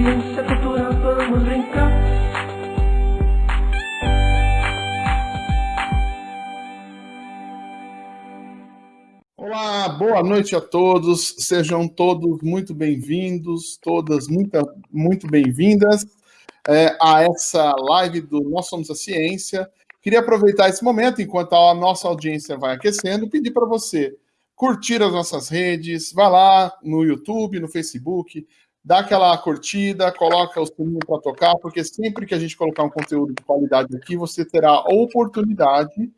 ciência, cultura, vamos brincar. Olá, boa noite a todos. Sejam todos muito bem-vindos, todas muito, muito bem-vindas é, a essa live do Nós Somos a Ciência. Queria aproveitar esse momento, enquanto a nossa audiência vai aquecendo, pedir para você curtir as nossas redes, vá lá no YouTube, no Facebook, dá aquela curtida, coloca o sininho para tocar, porque sempre que a gente colocar um conteúdo de qualidade aqui, você terá a oportunidade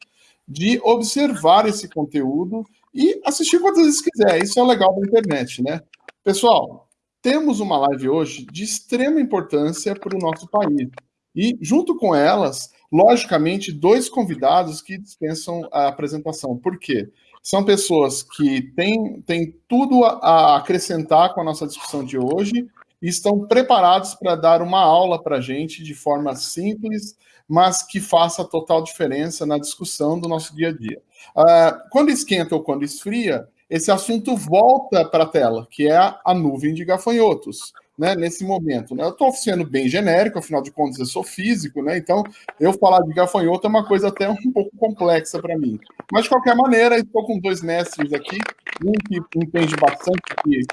de observar esse conteúdo e assistir quantas vezes quiser. Isso é legal da internet, né? Pessoal, temos uma live hoje de extrema importância para o nosso país. E, junto com elas, logicamente, dois convidados que dispensam a apresentação. Por quê? São pessoas que têm, têm tudo a acrescentar com a nossa discussão de hoje e estão preparados para dar uma aula para a gente de forma simples, mas que faça total diferença na discussão do nosso dia a dia. Uh, quando esquenta ou quando esfria, esse assunto volta para a tela, que é a nuvem de gafanhotos né, nesse momento. Né? Eu estou sendo bem genérico, afinal de contas eu sou físico, né? então eu falar de gafanhoto é uma coisa até um pouco complexa para mim. Mas, de qualquer maneira, estou com dois mestres aqui, um que entende bastante de,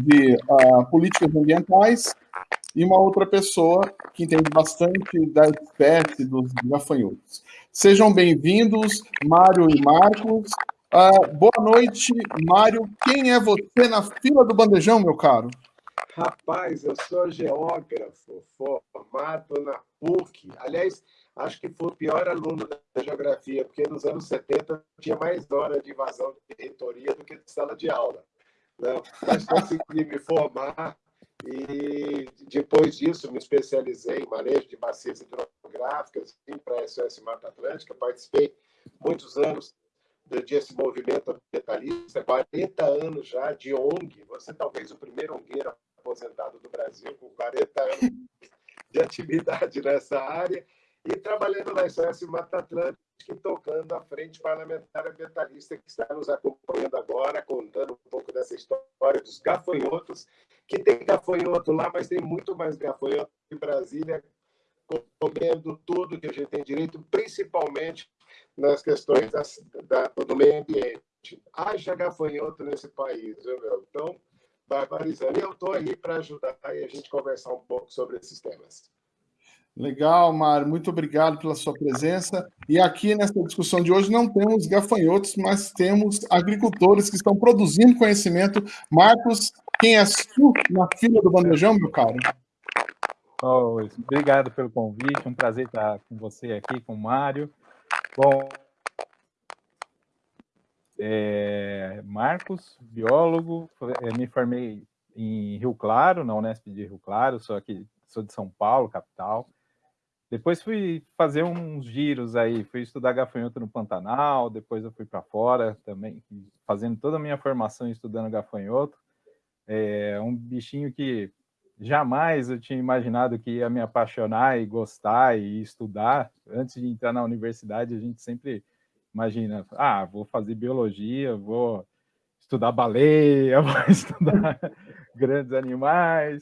de uh, políticas ambientais e uma outra pessoa que entende bastante da espécie dos gafanhotos. Sejam bem-vindos, Mário e Marcos. Uh, boa noite, Mário. Quem é você na fila do bandejão, meu caro? Rapaz, eu sou geógrafo formado na PUC. Aliás, acho que fui o pior aluno da geografia, porque nos anos 70 tinha mais hora de invasão de reitoria do que de sala de aula. Né? Mas consegui me formar e depois disso me especializei em manejo de bacias hidrográficas para a SOS Mata Atlântica. Participei muitos anos desse movimento ambientalista, 40 anos já de ONG. Você talvez o primeiro ongueiro aposentado do Brasil, com 40 anos de atividade nessa área, e trabalhando na SOS Mata Atlântica e tocando a frente parlamentar ambientalista que está nos acompanhando agora, contando um pouco dessa história dos gafanhotos, que tem gafanhoto lá, mas tem muito mais gafanhoto em Brasília, comendo tudo que a gente tem direito, principalmente nas questões da, do meio ambiente. Haja gafanhoto nesse país, viu, meu? Então, barbarizando. E eu estou aí para ajudar e a gente conversar um pouco sobre esses temas. Legal, Mário. Muito obrigado pela sua presença. E aqui nessa discussão de hoje não temos gafanhotos, mas temos agricultores que estão produzindo conhecimento. Marcos, quem é tu na fila do bandejão, meu caro? Oh, obrigado pelo convite. Um prazer estar com você aqui, com o Mário. Bom, é, Marcos, biólogo, é, me formei em Rio Claro, na Unesp de Rio Claro, sou aqui, sou de São Paulo, capital. Depois fui fazer uns giros aí, fui estudar gafanhoto no Pantanal, depois eu fui para fora também, fazendo toda a minha formação estudando gafanhoto. É um bichinho que jamais eu tinha imaginado que ia me apaixonar e gostar e estudar. Antes de entrar na universidade, a gente sempre Imagina, ah, vou fazer biologia, vou estudar baleia, vou estudar grandes animais.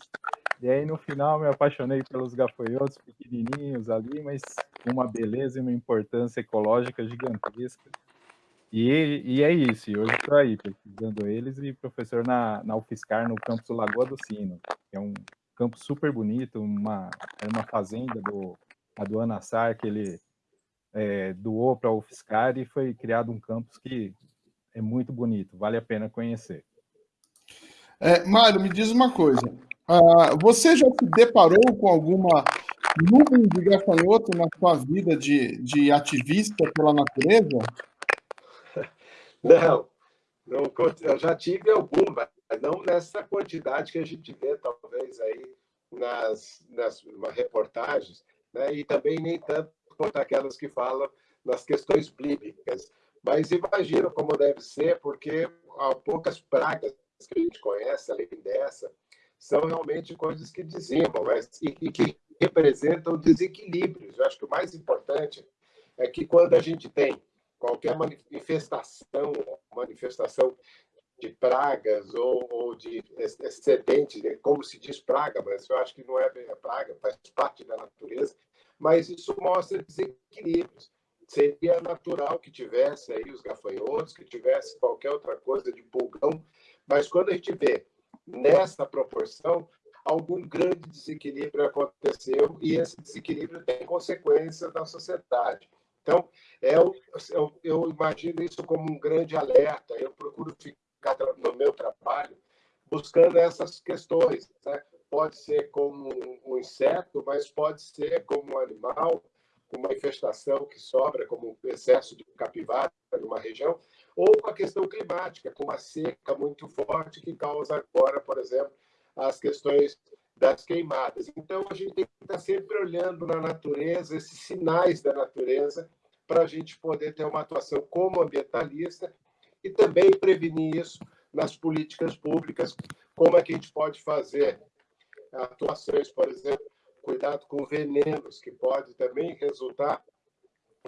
E aí, no final, me apaixonei pelos gafanhotos pequenininhos ali, mas com uma beleza e uma importância ecológica gigantesca. E, e é isso, hoje estou aí pesquisando eles e professor na, na UFSCar, no campus Lagoa do Sino, que é um campo super bonito, uma, é uma fazenda do, a do Anassar, que ele é, doou para a UFSCar e foi criado um campus que é muito bonito, vale a pena conhecer. É, Mário, me diz uma coisa. Uh, você já se deparou com alguma nuvem de gafanhoto na sua vida de, de ativista pela natureza? Não, não, eu já tive alguma, mas não nessa quantidade que a gente vê, talvez, aí nas, nas reportagens, né? e também nem tanto quanto aquelas que falam nas questões bíblicas. Mas imagino como deve ser, porque há poucas pragas que a gente conhece, além dessa, são realmente coisas que dizimam mas, e, e que representam desequilíbrios. Eu acho que o mais importante é que quando a gente tem qualquer manifestação, manifestação de pragas ou, ou de excedentes, né? como se diz praga, mas eu acho que não é praga, faz parte da natureza, mas isso mostra desequilíbrios. Seria natural que tivesse aí os gafanhotos, que tivesse qualquer outra coisa de pulgão, mas quando a gente vê nessa proporção, algum grande desequilíbrio aconteceu e esse desequilíbrio tem consequências na sociedade. Então, eu, eu, eu imagino isso como um grande alerta. Eu procuro ficar no meu trabalho buscando essas questões. Né? Pode ser como um inseto, mas pode ser como um animal, uma infestação que sobra, como um excesso de capivara numa região, ou com a questão climática, com uma seca muito forte que causa agora, por exemplo, as questões das queimadas. Então, a gente tem que estar sempre olhando na natureza, esses sinais da natureza, para a gente poder ter uma atuação como ambientalista e também prevenir isso nas políticas públicas. Como é que a gente pode fazer atuações, por exemplo, cuidado com venenos, que pode também resultar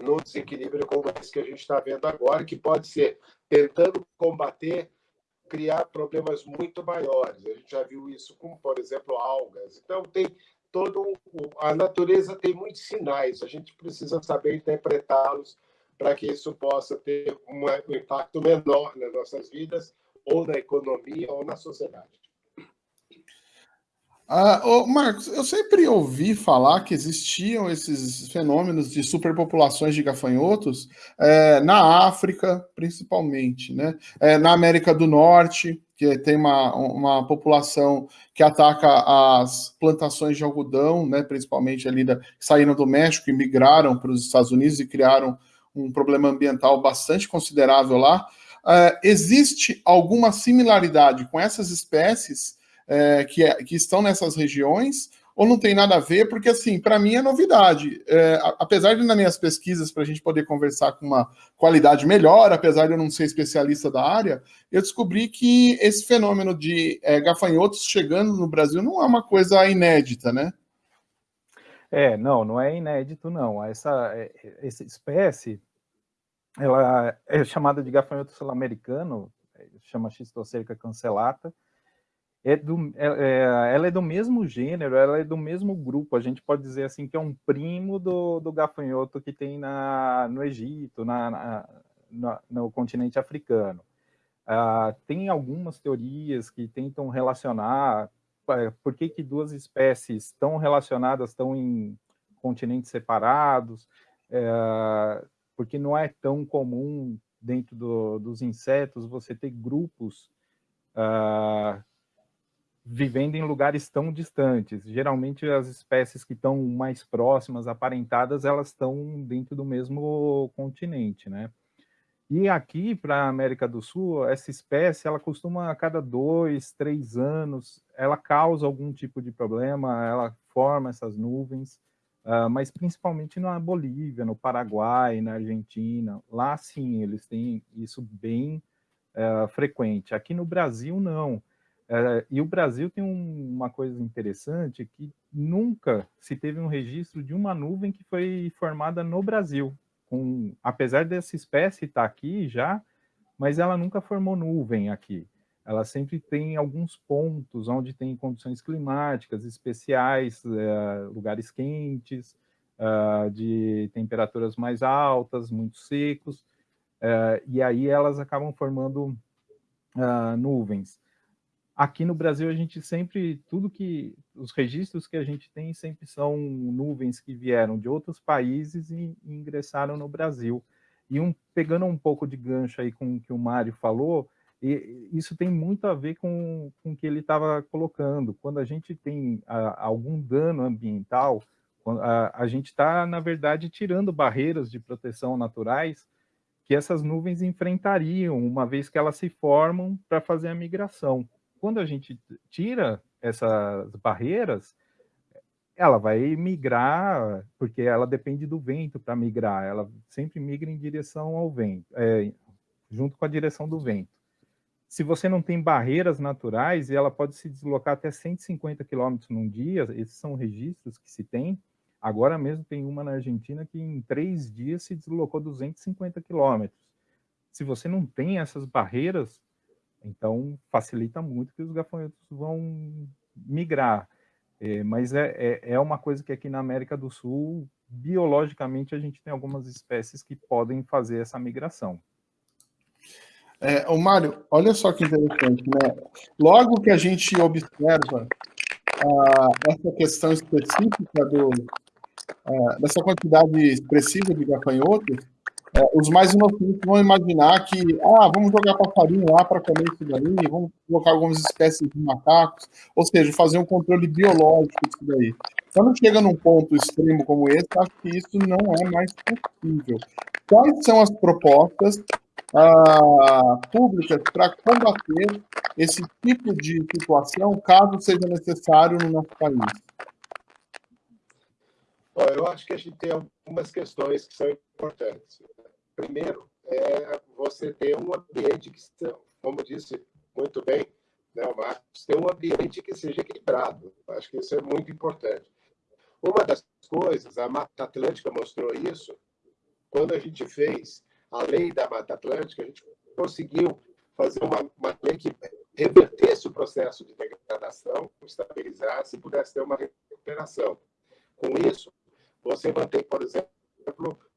no desequilíbrio como esse que a gente está vendo agora, que pode ser tentando combater criar problemas muito maiores. A gente já viu isso com, por exemplo, algas. Então, tem todo a natureza tem muitos sinais. A gente precisa saber interpretá-los para que isso possa ter um impacto menor nas nossas vidas, ou na economia, ou na sociedade. Ah, oh, Marcos, eu sempre ouvi falar que existiam esses fenômenos de superpopulações de gafanhotos é, na África, principalmente, né? É, na América do Norte, que tem uma, uma população que ataca as plantações de algodão, né? Principalmente ali da, saíram do México e migraram para os Estados Unidos e criaram um problema ambiental bastante considerável lá. É, existe alguma similaridade com essas espécies? É, que, é, que estão nessas regiões, ou não tem nada a ver, porque assim, para mim é novidade. É, apesar de nas minhas pesquisas, para a gente poder conversar com uma qualidade melhor, apesar de eu não ser especialista da área, eu descobri que esse fenômeno de é, gafanhotos chegando no Brasil não é uma coisa inédita, né? É, não, não é inédito, não. Essa, é, essa espécie, ela é chamada de gafanhoto sul-americano, chama Xistocerca cancelata, é do, é, é, ela é do mesmo gênero, ela é do mesmo grupo. A gente pode dizer assim que é um primo do, do gafanhoto que tem na, no Egito, na, na, na no continente africano. Ah, tem algumas teorias que tentam relacionar por que, que duas espécies tão relacionadas estão em continentes separados, é, porque não é tão comum dentro do, dos insetos você ter grupos ah, vivendo em lugares tão distantes. Geralmente as espécies que estão mais próximas, aparentadas, elas estão dentro do mesmo continente, né? E aqui para a América do Sul, essa espécie, ela costuma a cada dois, três anos, ela causa algum tipo de problema, ela forma essas nuvens, uh, mas principalmente na Bolívia, no Paraguai, na Argentina, lá sim, eles têm isso bem uh, frequente. Aqui no Brasil, não. É, e o Brasil tem um, uma coisa interessante que nunca se teve um registro de uma nuvem que foi formada no Brasil. Com, apesar dessa espécie estar aqui já, mas ela nunca formou nuvem aqui. Ela sempre tem alguns pontos onde tem condições climáticas especiais, é, lugares quentes, é, de temperaturas mais altas, muito secos, é, e aí elas acabam formando é, nuvens. Aqui no Brasil, a gente sempre, tudo que, os registros que a gente tem sempre são nuvens que vieram de outros países e, e ingressaram no Brasil. E um, pegando um pouco de gancho aí com o que o Mário falou, e isso tem muito a ver com, com o que ele estava colocando. Quando a gente tem a, algum dano ambiental, a, a gente está, na verdade, tirando barreiras de proteção naturais que essas nuvens enfrentariam, uma vez que elas se formam para fazer a migração quando a gente tira essas barreiras, ela vai migrar, porque ela depende do vento para migrar, ela sempre migra em direção ao vento, é, junto com a direção do vento. Se você não tem barreiras naturais, ela pode se deslocar até 150 km num dia, esses são registros que se tem. Agora mesmo tem uma na Argentina que em três dias se deslocou 250 km. Se você não tem essas barreiras, Então, facilita muito que os gafanhotos vão migrar. É, mas é, é, é uma coisa que aqui na América do Sul, biologicamente, a gente tem algumas espécies que podem fazer essa migração. É, o Mário, olha só que interessante, né? Logo que a gente observa ah, essa questão específica do, ah, dessa quantidade expressiva de gafanhotos, é, os mais inocentes vão imaginar que, ah, vamos jogar passarinho lá para comer isso daí, vamos colocar algumas espécies de macacos, ou seja, fazer um controle biológico disso daí. Quando chega num ponto extremo como esse, acho que isso não é mais possível. Quais são as propostas ah, públicas para combater esse tipo de situação, caso seja necessário no nosso país? Eu acho que a gente tem algumas questões que são importantes. Primeiro, é você ter um ambiente que, como disse muito bem né, Marcos, ter um ambiente que seja equilibrado. Acho que isso é muito importante. Uma das coisas, a Mata Atlântica mostrou isso, quando a gente fez a lei da Mata Atlântica, a gente conseguiu fazer uma, uma lei que revertesse o processo de degradação, estabilizasse e pudesse ter uma recuperação. Com isso, você mantém, por exemplo,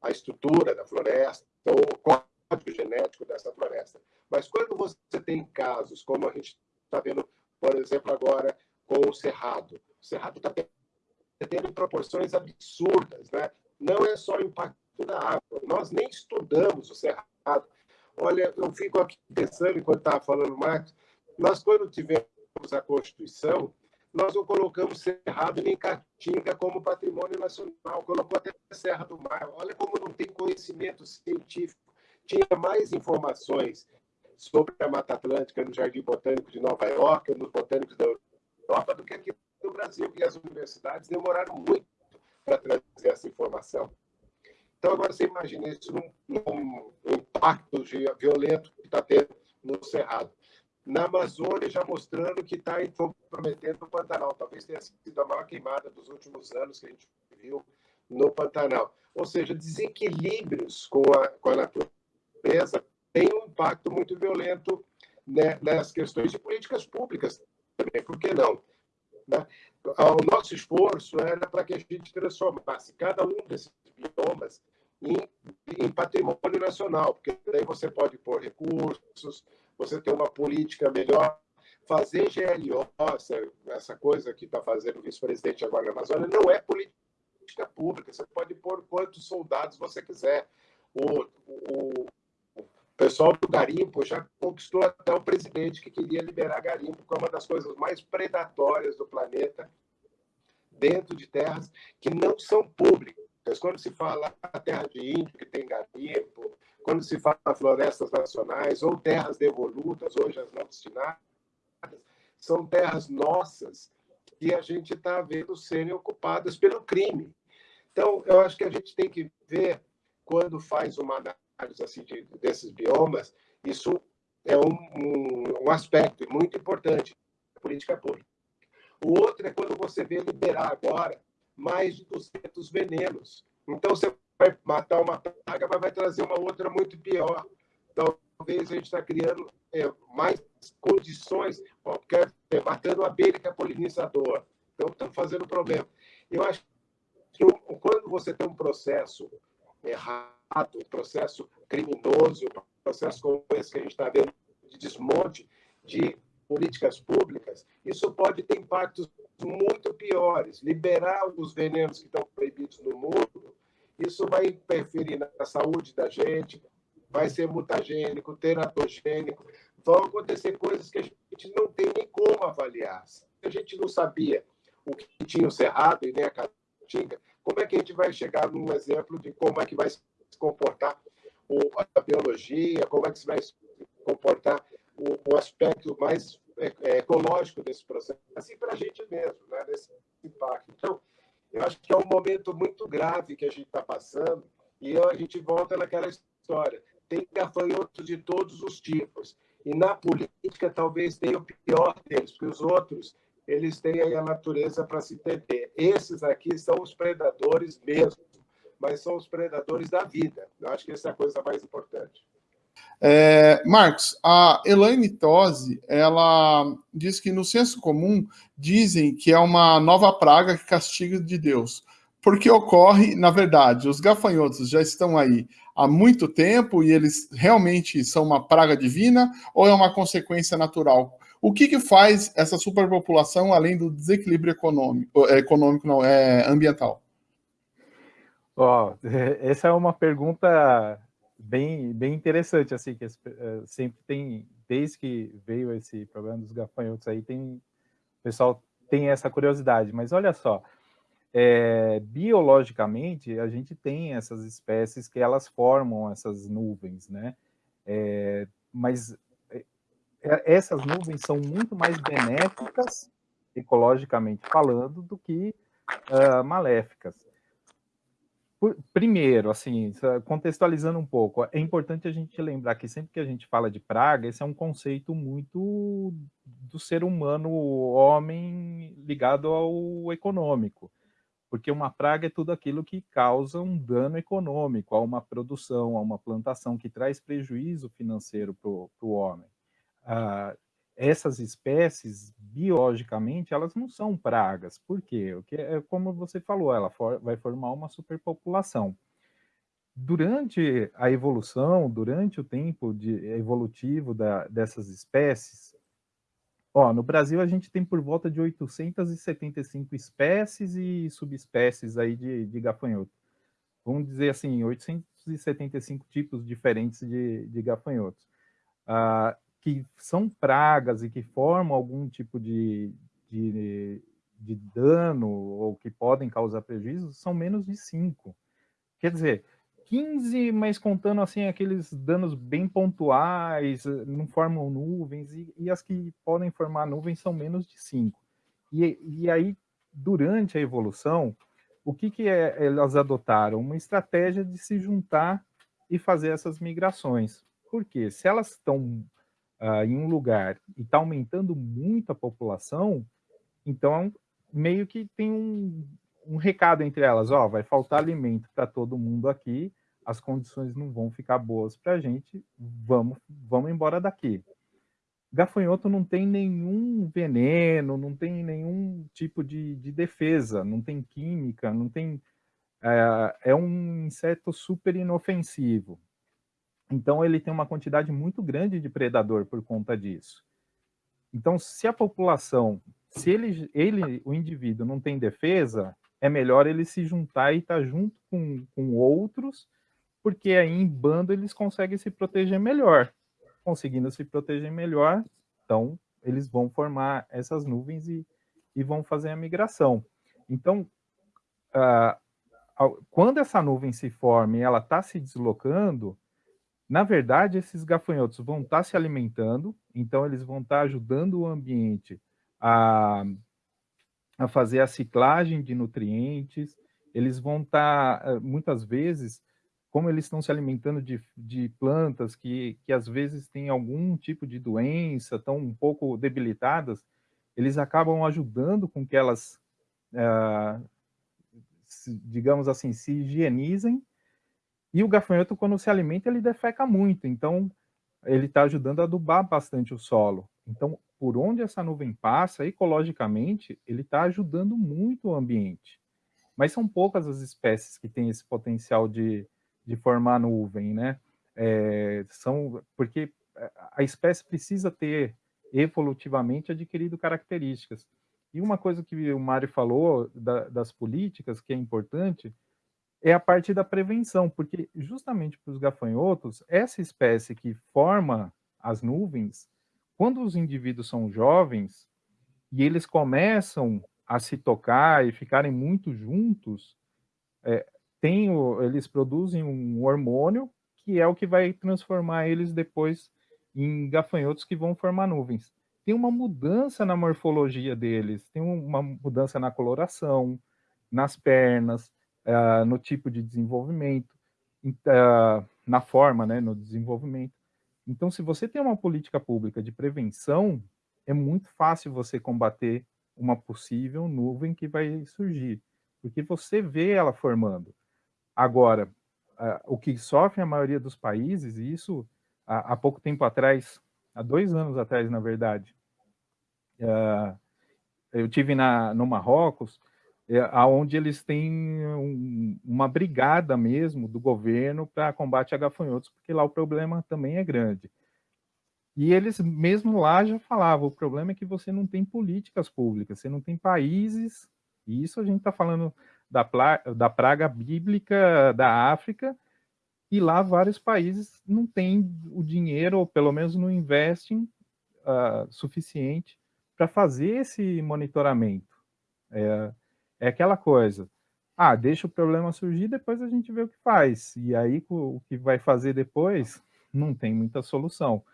a estrutura da floresta ou o código genético dessa floresta. Mas quando você tem casos, como a gente está vendo, por exemplo, agora com o Cerrado, o Cerrado está tendo proporções absurdas, né? Não é só o impacto da água. Nós nem estudamos o Cerrado. Olha, eu fico aqui pensando, enquanto estava falando, Marcos, nós, quando tivemos a Constituição, nós não colocamos Cerrado nem Caatinga como patrimônio nacional, colocou até Serra do Mar. Olha como não tem conhecimento científico. Tinha mais informações sobre a Mata Atlântica no Jardim Botânico de Nova York, nos botânicos da Europa, do que aqui no Brasil. E as universidades demoraram muito para trazer essa informação. Então, agora você imagina isso num, num impacto violento que está tendo no Cerrado. Na Amazônia, já mostrando que está comprometendo o Pantanal. Talvez tenha sido a maior queimada dos últimos anos que a gente viu no Pantanal. Ou seja, desequilíbrios com a, com a natureza têm um impacto muito violento né, nas questões de políticas públicas também. Por que não? Né? O nosso esforço era para que a gente transformasse cada um desses biomas em, em patrimônio nacional, porque daí você pode pôr recursos, você ter uma política melhor, fazer GLO, essa, essa coisa que está fazendo o vice-presidente agora na Amazônia, não é política pública. Você pode pôr quantos soldados você quiser. O, o, o pessoal do garimpo já conquistou até o presidente que queria liberar garimpo, que é uma das coisas mais predatórias do planeta, dentro de terras que não são públicas. Quando se fala a terra de índio, que tem garimpo, quando se fala florestas nacionais ou terras devolutas, hoje as não destinadas, são terras nossas que a gente está vendo serem ocupadas pelo crime. Então, eu acho que a gente tem que ver, quando faz uma análise assim, de, desses biomas, isso é um, um, um aspecto muito importante da política pública. O outro é quando você vê liberar agora mais de 200 venenos. Então, você vai matar uma praga, mas vai trazer uma outra muito pior. Talvez a gente está criando é, mais condições, quer dizer, matando a abelha que é polinizador. Então, estamos fazendo problema. Eu acho que quando você tem um processo errado, um processo criminoso, um processo como esse que a gente está vendo de desmonte de políticas públicas, isso pode ter impactos muito piores. Liberar os venenos que estão proibidos no mundo, isso vai interferir na saúde da gente, vai ser mutagênico, teratogênico, vão acontecer coisas que a gente não tem nem como avaliar. Se a gente não sabia o que tinha o cerrado e nem a caatinga, como é que a gente vai chegar num exemplo de como é que vai se comportar a biologia, como é que se vai se comportar o, aspecto mais é, é, ecológico desse processo, assim para a gente mesmo, né, desse impacto. Então, eu acho que é um momento muito grave que a gente está passando e a gente volta naquela história. Tem gafanhotos de todos os tipos. E na política talvez tenha o pior deles, porque os outros eles têm aí a natureza para se entender. Esses aqui são os predadores mesmo, mas são os predadores da vida. Eu acho que essa é a coisa mais importante. É, Marcos, a Elaine Tosi, ela diz que no senso comum dizem que é uma nova praga que castiga de Deus. Porque ocorre, na verdade, os gafanhotos já estão aí há muito tempo e eles realmente são uma praga divina ou é uma consequência natural? O que, que faz essa superpopulação além do desequilíbrio econômico, econômico não, é, ambiental? Oh, essa é uma pergunta bem, bem interessante, assim, que eh, sempre tem, desde que veio esse problema dos gafanhotos aí, tem, o pessoal tem essa curiosidade, mas olha só, é, biologicamente, a gente tem essas espécies que elas formam essas nuvens, né? É, mas essas nuvens são muito mais benéficas, ecologicamente falando, do que uh, maléficas primeiro, assim, contextualizando um pouco, é importante a gente lembrar que sempre que a gente fala de praga, esse é um conceito muito do ser humano, homem, ligado ao econômico. Porque uma praga é tudo aquilo que causa um dano econômico a uma produção, a uma plantação, que traz prejuízo financeiro para o homem. Ah, essas espécies, biologicamente, elas não são pragas. Por quê? Porque, é como você falou, ela for, vai formar uma superpopulação. Durante a evolução, durante o tempo de, evolutivo da, dessas espécies, ó, no Brasil a gente tem por volta de 875 espécies e subespécies aí de, de gafanhoto. Vamos dizer assim, 875 tipos diferentes de, de gafanhotos. Ah, que são pragas e que formam algum tipo de, de, de dano ou que podem causar prejuízo são menos de 5. Quer dizer, 15, mas contando assim aqueles danos bem pontuais, não formam nuvens, e, e as que podem formar nuvens são menos de 5. E, e aí, durante a evolução, o que, que é, elas adotaram? Uma estratégia de se juntar e fazer essas migrações. Por quê? Se elas estão uh, em um lugar e está aumentando muito a população, então meio que tem um, um recado entre elas, ó, vai faltar alimento para todo mundo aqui, as condições não vão ficar boas para a gente, vamos, vamos embora daqui. Gafanhoto não tem nenhum veneno, não tem nenhum tipo de, de defesa, não tem química, não tem... É, é um inseto super inofensivo. Então, ele tem uma quantidade muito grande de predador por conta disso. Então, se a população, se ele, ele o indivíduo não tem defesa, é melhor ele se juntar e estar tá junto com, com outros, porque aí em bando eles conseguem se proteger melhor. Conseguindo se proteger melhor, então eles vão formar essas nuvens e, e vão fazer a migração. Então, uh, quando essa nuvem se forma e ela está se deslocando, na verdade, esses gafanhotos vão estar tá se alimentando, então eles vão estar tá ajudando o ambiente a, a fazer a ciclagem de nutrientes, eles vão estar, tá, eh, muitas vezes, como eles estão se alimentando de, de plantas que, que às vezes têm algum tipo de doença, estão um pouco debilitadas, eles acabam ajudando com que elas, se, digamos assim, se higienizem e o gafanhoto, quando se alimenta, ele defeca muito, então ele está ajudando a adubar bastante o solo. Então, por onde essa nuvem passa, ecologicamente, ele está ajudando muito o ambiente. Mas são poucas as espécies que têm esse potencial de, de formar nuvem, né? É, são, porque a espécie precisa ter evolutivamente adquirido características. E uma coisa que o Mário falou da, das políticas, que é importante, é a parte da prevenção, porque justamente para os gafanhotos, essa espécie que forma as nuvens, quando os indivíduos são jovens e eles começam a se tocar e ficarem muito juntos, é, tem o, eles produzem um hormônio que é o que vai transformar eles depois em gafanhotos que vão formar nuvens. Tem uma mudança na morfologia deles, tem uma mudança na coloração, nas pernas, uh, no tipo de desenvolvimento, uh, na forma, né, no desenvolvimento. Então, se você tem uma política pública de prevenção, é muito fácil você combater uma possível nuvem que vai surgir, porque você vê ela formando. Agora, uh, o que sofre a maioria dos países, e isso há, há pouco tempo atrás, há dois anos atrás, na verdade, eu tive no Marrocos, é, onde eles têm um, uma brigada mesmo do governo para combate a gafanhotos, porque lá o problema também é grande. E eles mesmo lá já falavam, o problema é que você não tem políticas públicas, você não tem países, e isso a gente está falando da, da praga bíblica da África, e lá vários países não têm o dinheiro, ou pelo menos não investem uh, suficiente para fazer esse monitoramento. É, é aquela coisa, ah, deixa o problema surgir, depois a gente vê o que faz. E aí o que vai fazer depois não tem muita solução.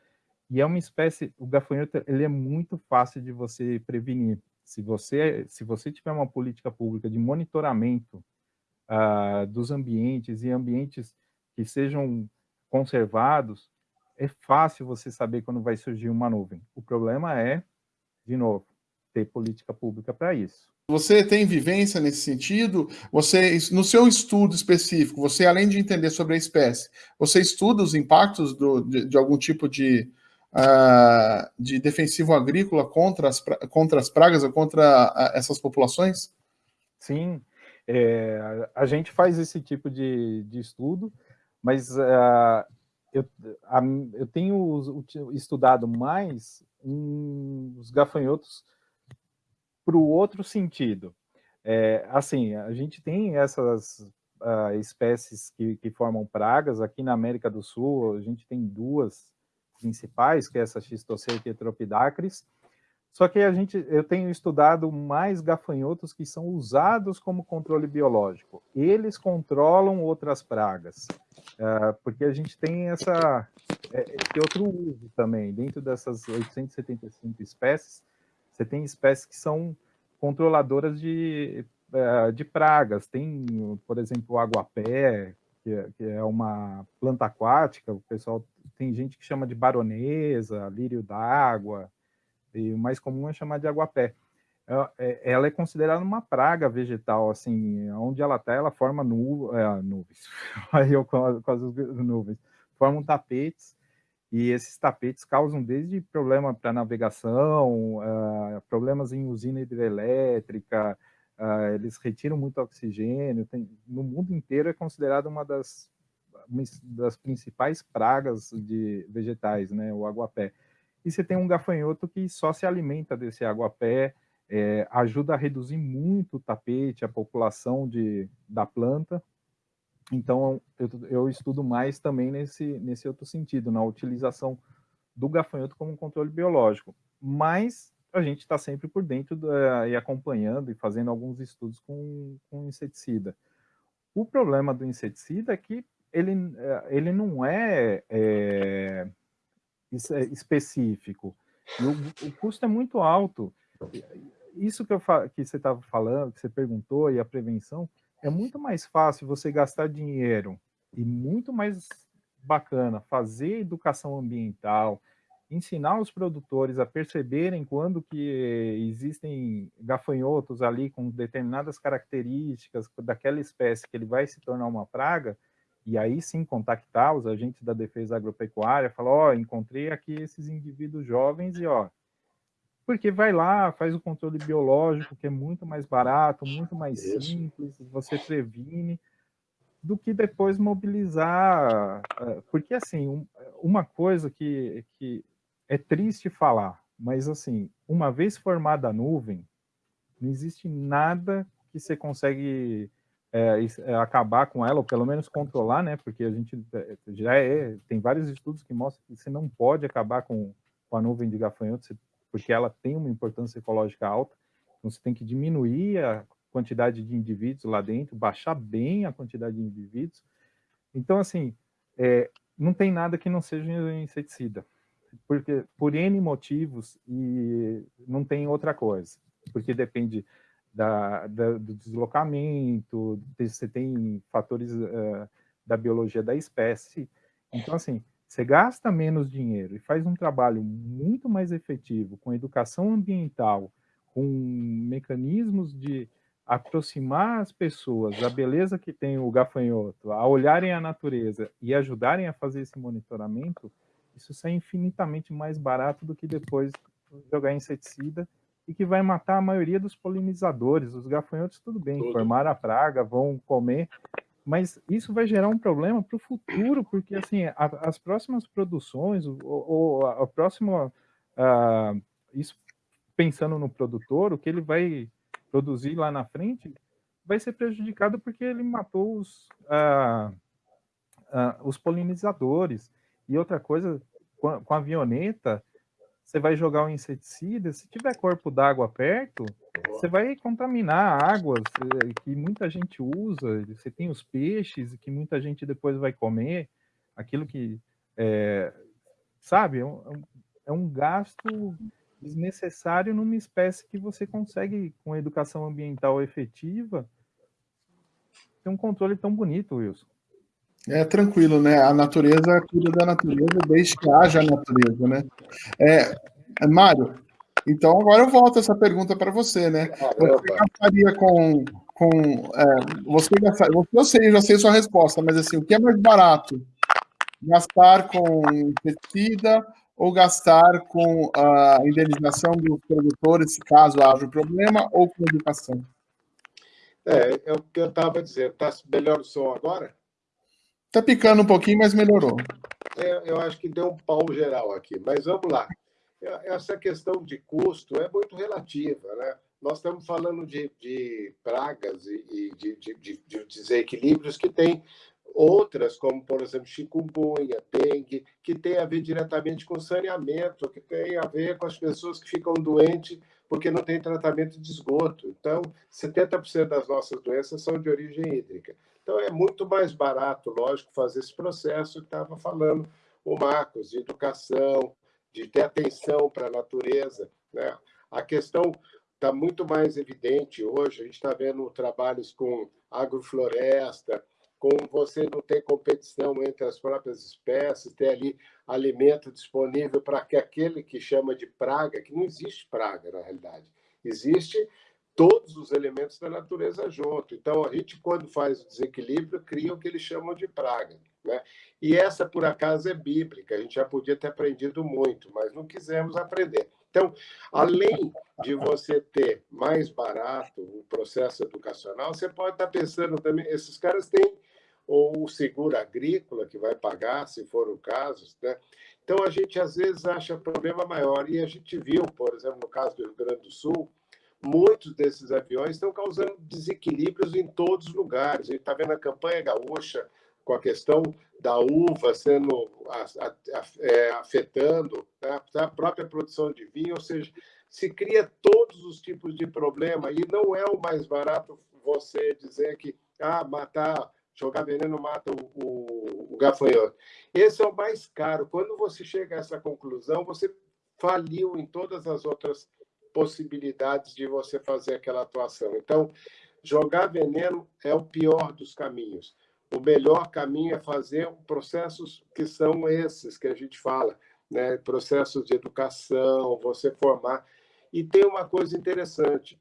E é uma espécie, o gafanhoto, ele é muito fácil de você prevenir. Se você, se você tiver uma política pública de monitoramento uh, dos ambientes e ambientes que sejam conservados, é fácil você saber quando vai surgir uma nuvem. O problema é, de novo, ter política pública para isso. Você tem vivência nesse sentido? Você, no seu estudo específico, você além de entender sobre a espécie, você estuda os impactos do, de, de, algum tipo de, uh, de defensivo agrícola contra as, contra as pragas ou contra essas populações? Sim, é, a gente faz esse tipo de, de estudo, mas uh, eu, eu tenho estudado mais os gafanhotos para o outro sentido. É, assim, a gente tem essas uh, espécies que, que, formam pragas, aqui na América do Sul a gente tem duas principais, que é essa Schistoscerca e Tropidacris, só que a gente, eu tenho estudado mais gafanhotos que são usados como controle biológico. Eles controlam outras pragas, uh, porque a gente tem essa, é, esse outro uso também. Dentro dessas 875 espécies, você tem espécies que são controladoras de, uh, de pragas. Tem, por exemplo, o aguapé, que é, que é uma planta aquática. O pessoal tem gente que chama de baronesa, lírio d'água, e o mais comum é chamar de aguapé. É, ela é considerada uma praga vegetal, assim, onde ela está, ela forma nu, é, nuvens, aí eu quase nuvens, formam tapetes, e esses tapetes causam desde problema para navegação, uh, problemas em usina hidrelétrica, uh, eles retiram muito oxigênio, tem, no mundo inteiro é considerada uma das, uma das principais pragas de vegetais, né, o aguapé e você tem um gafanhoto que só se alimenta desse aguapé, é, ajuda a reduzir muito o tapete, a população de, da planta. Então, eu, eu estudo mais também nesse, nesse outro sentido, na utilização do gafanhoto como controle biológico. Mas a gente está sempre por dentro da, e acompanhando e fazendo alguns estudos com, com inseticida. O problema do inseticida é que ele, é, ele não é, é específico. O, o, custo é muito alto. Isso que, eu, que você estava falando, que você perguntou, e a prevenção, é muito mais fácil você gastar dinheiro e muito mais bacana fazer educação ambiental, ensinar os produtores a perceberem quando que existem gafanhotos ali com determinadas características daquela espécie que ele vai se tornar uma praga, e aí sim contactar os agentes da defesa agropecuária, falar, ó, oh, encontrei aqui esses indivíduos jovens e ó, porque vai lá, faz o controle biológico, que é muito mais barato, muito mais Isso. simples, você previne, do que depois mobilizar, eh, porque assim, uma coisa que, que é triste falar, mas assim, uma vez formada a nuvem, não existe nada que você consegue é, acabar com ela, ou pelo menos controlar, né? Porque a gente já é, tem vários estudos que mostram que você não pode acabar com, com a nuvem de gafanhotos, porque ela tem uma importância ecológica alta, então você tem que diminuir a quantidade de indivíduos lá dentro, baixar bem a quantidade de indivíduos. Então, assim, é, não tem nada que não seja inseticida, porque por N motivos e não tem outra coisa, porque depende da, da, do deslocamento, você tem fatores uh, da biologia da espécie. Então, assim, você gasta menos dinheiro e faz um trabalho muito mais efetivo com educação ambiental, com mecanismos de aproximar as pessoas da beleza que tem o gafanhoto, a olharem a natureza e ajudarem a fazer esse monitoramento, isso sai infinitamente mais barato do que depois jogar inseticida e que vai matar a maioria dos polinizadores. Os gafanhotos, tudo bem, tudo. formaram a praga, vão comer, mas isso vai gerar um problema para o futuro, porque assim, a, as próximas produções, ou, ou a, a próxima, uh, isso pensando no produtor, o que ele vai produzir lá na frente vai ser prejudicado porque ele matou os, uh, uh, os polinizadores. E outra coisa, com a, com a avioneta, você vai jogar um inseticida, se tiver corpo d'água perto, você vai contaminar águas eh, que muita gente usa, você tem os peixes que muita gente depois vai comer, aquilo que, é, sabe, é um, é um gasto desnecessário numa espécie que você consegue, com educação ambiental efetiva, ter um controle tão bonito, Wilson. É tranquilo, né? A natureza cuida da natureza desde que haja a natureza, né? É, é Mário, então agora eu volto essa pergunta para você, né? Você gastaria com. com é, você gastaria, eu sei, eu já sei sua resposta, mas assim, o que é mais barato? Gastar com inseticida ou gastar com a indenização dos produtores, caso haja um problema, ou com educação? É, é o que eu estava dizendo. Está melhor o som agora? Está picando um pouquinho, mas melhorou. É, eu acho que deu um pau geral aqui, mas vamos lá. Essa questão de custo é muito relativa, né? Nós estamos falando de, de pragas e, e de, de, de, desequilíbrios que têm Outras, como, por exemplo, chikungunya, dengue, que tem a ver diretamente com saneamento, que tem a ver com as pessoas que ficam doentes porque não tem tratamento de esgoto. Então, 70% das nossas doenças são de origem hídrica. Então, é muito mais barato, lógico, fazer esse processo que estava falando o Marcos, de educação, de ter atenção para a natureza. Né? A questão está muito mais evidente hoje, a gente está vendo trabalhos com agrofloresta, com você não ter competição entre as próprias espécies, ter ali alimento disponível para que aquele que chama de praga, que não existe praga na realidade, existe todos os elementos da natureza junto. Então, a gente, quando faz o desequilíbrio, cria o que eles chamam de praga. Né? E essa, por acaso, é bíblica. A gente já podia ter aprendido muito, mas não quisemos aprender. Então, além de você ter mais barato o processo educacional, você pode estar pensando também, esses caras têm ou o seguro agrícola que vai pagar, se for o caso. Né? Então, a gente às vezes acha problema maior. E a gente viu, por exemplo, no caso do Rio Grande do Sul, muitos desses aviões estão causando desequilíbrios em todos os lugares. A gente está vendo a campanha gaúcha com a questão da uva sendo é, afetando né? a própria produção de vinho, ou seja, se cria todos os tipos de problema e não é o mais barato você dizer que ah, matar jogar veneno mata o, o, o gafanhoto. Esse é o mais caro. Quando você chega a essa conclusão, você faliu em todas as outras possibilidades de você fazer aquela atuação. Então, jogar veneno é o pior dos caminhos. O melhor caminho é fazer processos que são esses que a gente fala, né? processos de educação, você formar. E tem uma coisa interessante: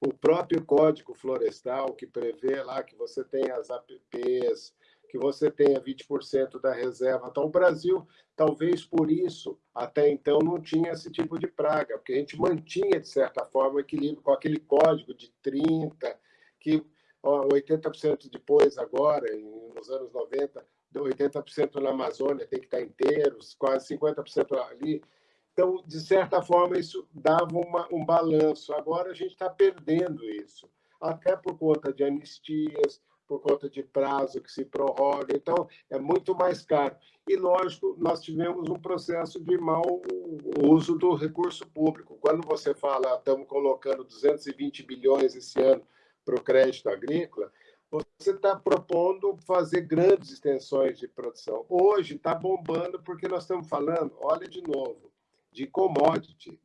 o próprio Código Florestal, que prevê lá que você tem as APPs, que você tenha 20% da reserva. Então, o Brasil, talvez por isso, até então, não tinha esse tipo de praga, porque a gente mantinha, de certa forma, o equilíbrio com aquele código de 30%, que ó, 80% depois, agora, nos anos 90, 80% na Amazônia tem que estar inteiros, quase 50% ali. Então, de certa forma, isso dava uma, um balanço. Agora a gente está perdendo isso, até por conta de anistias, por conta de prazo que se prorroga. Então, é muito mais caro. E, lógico, nós tivemos um processo de mau uso do recurso público. Quando você fala, estamos colocando 220 bilhões esse ano para o crédito agrícola, você está propondo fazer grandes extensões de produção. Hoje está bombando porque nós estamos falando, olha de novo, de commodity.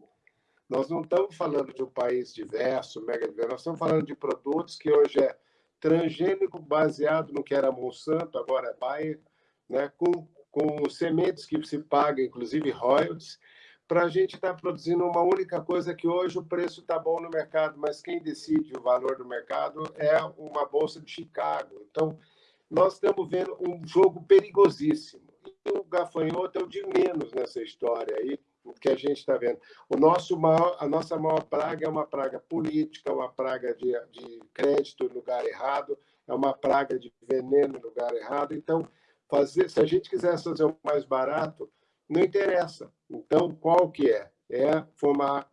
Nós não estamos falando de um país diverso, mega diverso, nós estamos falando de produtos que hoje é transgênico baseado no que era Monsanto, agora é Bayer, né, com, com sementes que se paga, inclusive royalties, para a gente estar tá produzindo uma única coisa que hoje o preço está bom no mercado, mas quem decide o valor do mercado é uma bolsa de Chicago. Então, nós estamos vendo um jogo perigosíssimo. o gafanhoto é o de menos nessa história aí que a gente está vendo. O nosso maior, a nossa maior praga é uma praga política, uma praga de, de crédito no lugar errado, é uma praga de veneno no lugar errado. Então, fazer, se a gente quisesse fazer o mais barato, não interessa. Então, qual que é? É formar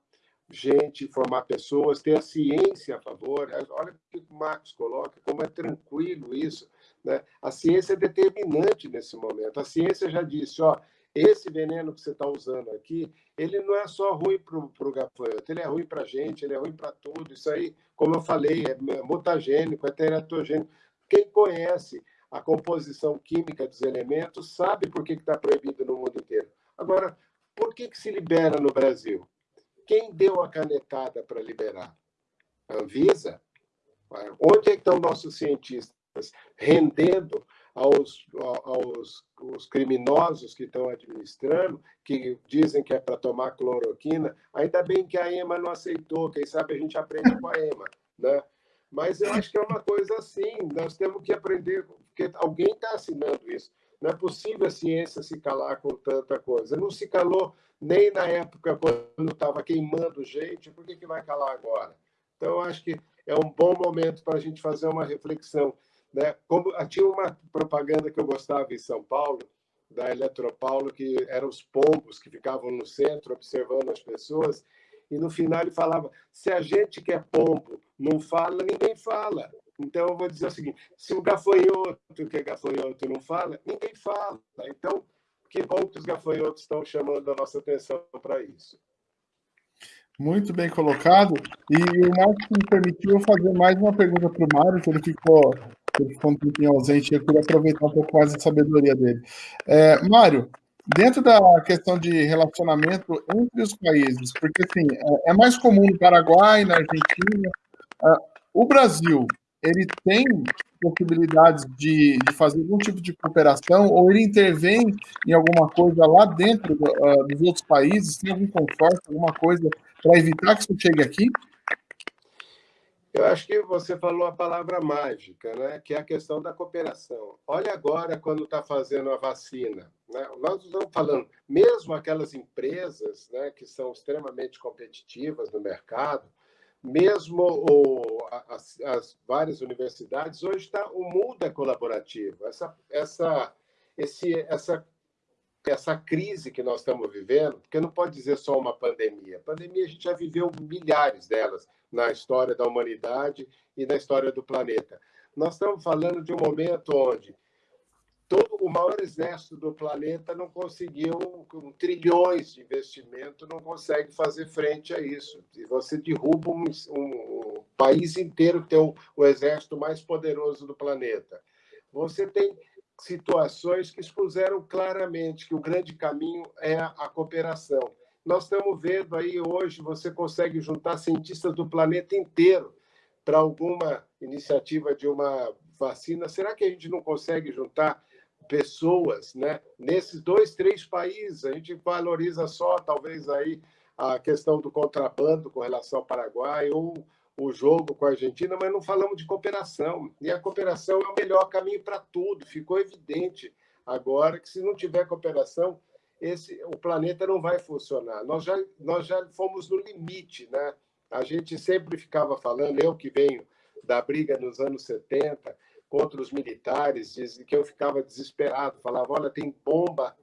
gente, formar pessoas, ter a ciência a favor. Olha o que o Marcos coloca, como é tranquilo isso. Né? A ciência é determinante nesse momento. A ciência já disse, ó, esse veneno que você está usando aqui, ele não é só ruim para o gafanhoto, ele é ruim para a gente, ele é ruim para tudo. Isso aí, como eu falei, é mutagênico, é teratogênico. Quem conhece a composição química dos elementos sabe por que está proibido no mundo inteiro. Agora, por que, que se libera no Brasil? Quem deu a canetada para liberar? A Anvisa? Onde é estão nossos cientistas rendendo aos, aos criminosos que estão administrando, que dizem que é para tomar cloroquina? Ainda bem que a EMA não aceitou, quem sabe a gente aprende com a EMA, né? Mas eu acho que é uma coisa assim, nós temos que aprender, porque alguém está assinando isso. Não é possível a ciência se calar com tanta coisa. Não se calou nem na época quando estava queimando gente, por que, que vai calar agora? Então, eu acho que é um bom momento para a gente fazer uma reflexão. Né? Como, ah, tinha uma propaganda que eu gostava em São Paulo, da Eletropaulo, que eram os pombos que ficavam no centro observando as pessoas, e no final ele falava: se a gente que é pombo não fala, ninguém fala. Então, eu vou dizer o seguinte: se o gafanhoto, que é gafanhoto, não fala, ninguém fala. Então, que bom que os gafanhotos estão chamando a nossa atenção para isso. Muito bem colocado. E o Marcos me permitiu fazer mais uma pergunta para o Mário, que ele ficou, ele ficou um pouquinho ausente, eu queria aproveitar um pouco mais a sabedoria dele. É, Mário, dentro da questão de relacionamento entre os países, porque assim, é, é mais comum no Paraguai, na Argentina, é, o Brasil, ele tem possibilidades de, de, fazer algum tipo de cooperação ou ele intervém em alguma coisa lá dentro do, uh, dos outros países? Tem algum consórcio, alguma coisa para evitar que isso chegue aqui? Eu acho que você falou a palavra mágica, né? que é a questão da cooperação. Olha agora quando está fazendo a vacina. Né? Nós estamos falando, mesmo aquelas empresas né, que são extremamente competitivas no mercado, mesmo o, as, as, várias universidades, hoje está o mundo é colaborativo. Essa, essa, esse, essa, essa crise que nós estamos vivendo, porque não pode dizer só uma pandemia. Pandemia a gente já viveu milhares delas na história da humanidade e na história do planeta. Nós estamos falando de um momento onde todo o maior exército do planeta não conseguiu, com trilhões de investimento, não consegue fazer frente a isso. E você derruba um, um, um país inteiro tem o, o exército mais poderoso do planeta. Você tem situações que expuseram claramente que o grande caminho é a cooperação. Nós estamos vendo aí hoje, você consegue juntar cientistas do planeta inteiro para alguma iniciativa de uma vacina. Será que a gente não consegue juntar pessoas, né? Nesses dois, três países, a gente valoriza só, talvez, aí a questão do contrabando com relação ao Paraguai ou o jogo com a Argentina, mas não falamos de cooperação. E a cooperação é o melhor caminho para tudo. Ficou evidente agora que se não tiver cooperação, esse, o planeta não vai funcionar. Nós já, nós já fomos no limite, né? A gente sempre ficava falando, eu que venho da briga nos anos 70, contra os militares, dizem que eu ficava desesperado, falava, olha, tem bomba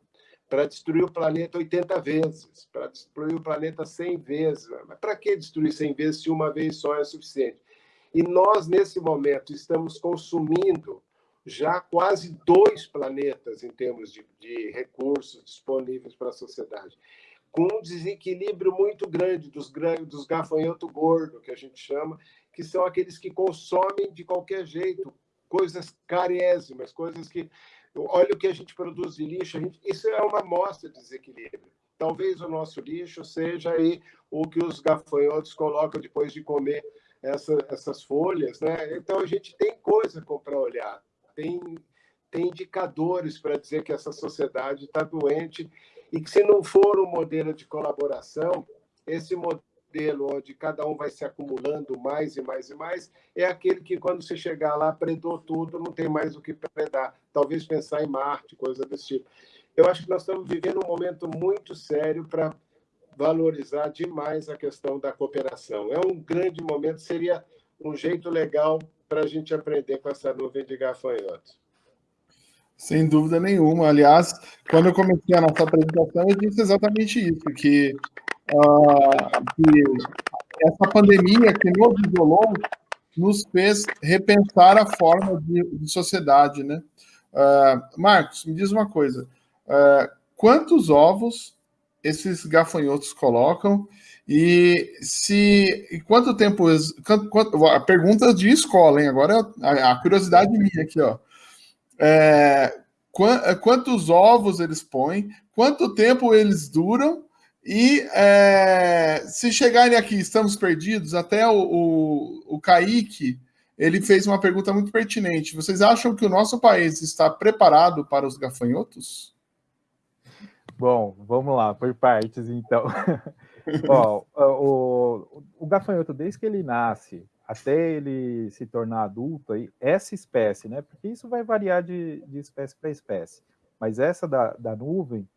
para destruir o planeta 80 vezes, para destruir o planeta 100 vezes. Mas para que destruir 100 vezes se uma vez só é suficiente? E nós, nesse momento, estamos consumindo já quase dois planetas em termos de, de recursos disponíveis para a sociedade, com um desequilíbrio muito grande dos, dos gafanhotos gordos, que a gente chama, que são aqueles que consomem de qualquer jeito, coisas carésimas, coisas que. Olha o que a gente produz de lixo, gente, isso é uma amostra de desequilíbrio. Talvez o nosso lixo seja aí o que os gafanhotos colocam depois de comer essa, essas folhas, né? Então a gente tem coisa para olhar, tem, tem indicadores para dizer que essa sociedade está doente e que se não for um modelo de colaboração, esse modelo onde cada um vai se acumulando mais e mais e mais, é aquele que, quando você chegar lá, predou tudo, não tem mais o que predar. Talvez pensar em Marte, coisa desse tipo. eu acho que nós estamos vivendo um momento muito sério para valorizar demais a questão da cooperação. É um grande momento, seria um jeito legal para a gente aprender com essa nuvem de gafanhotos. Sem dúvida nenhuma. Aliás, quando eu comecei a nossa apresentação, eu disse exatamente isso, que, uh, que essa pandemia que nos isolou nos fez repensar a forma de, de sociedade, né? Uh, Marcos, me diz uma coisa. Uh, quantos ovos esses gafanhotos colocam e se e quanto tempo quanto, a pergunta de escola, hein? Agora a, a curiosidade minha aqui, ó. É, quantos ovos eles põem, quanto tempo eles duram e é, se chegarem aqui, estamos perdidos, até o, o, o Kaique, ele fez uma pergunta muito pertinente. Vocês acham que o nosso país está preparado para os gafanhotos? Bom, vamos lá, por partes, então. Ó, o, o, gafanhoto, desde que ele nasce até ele se tornar adulto, aí, essa espécie, né? Porque isso vai variar de, de espécie para espécie. Mas essa da, da nuvem,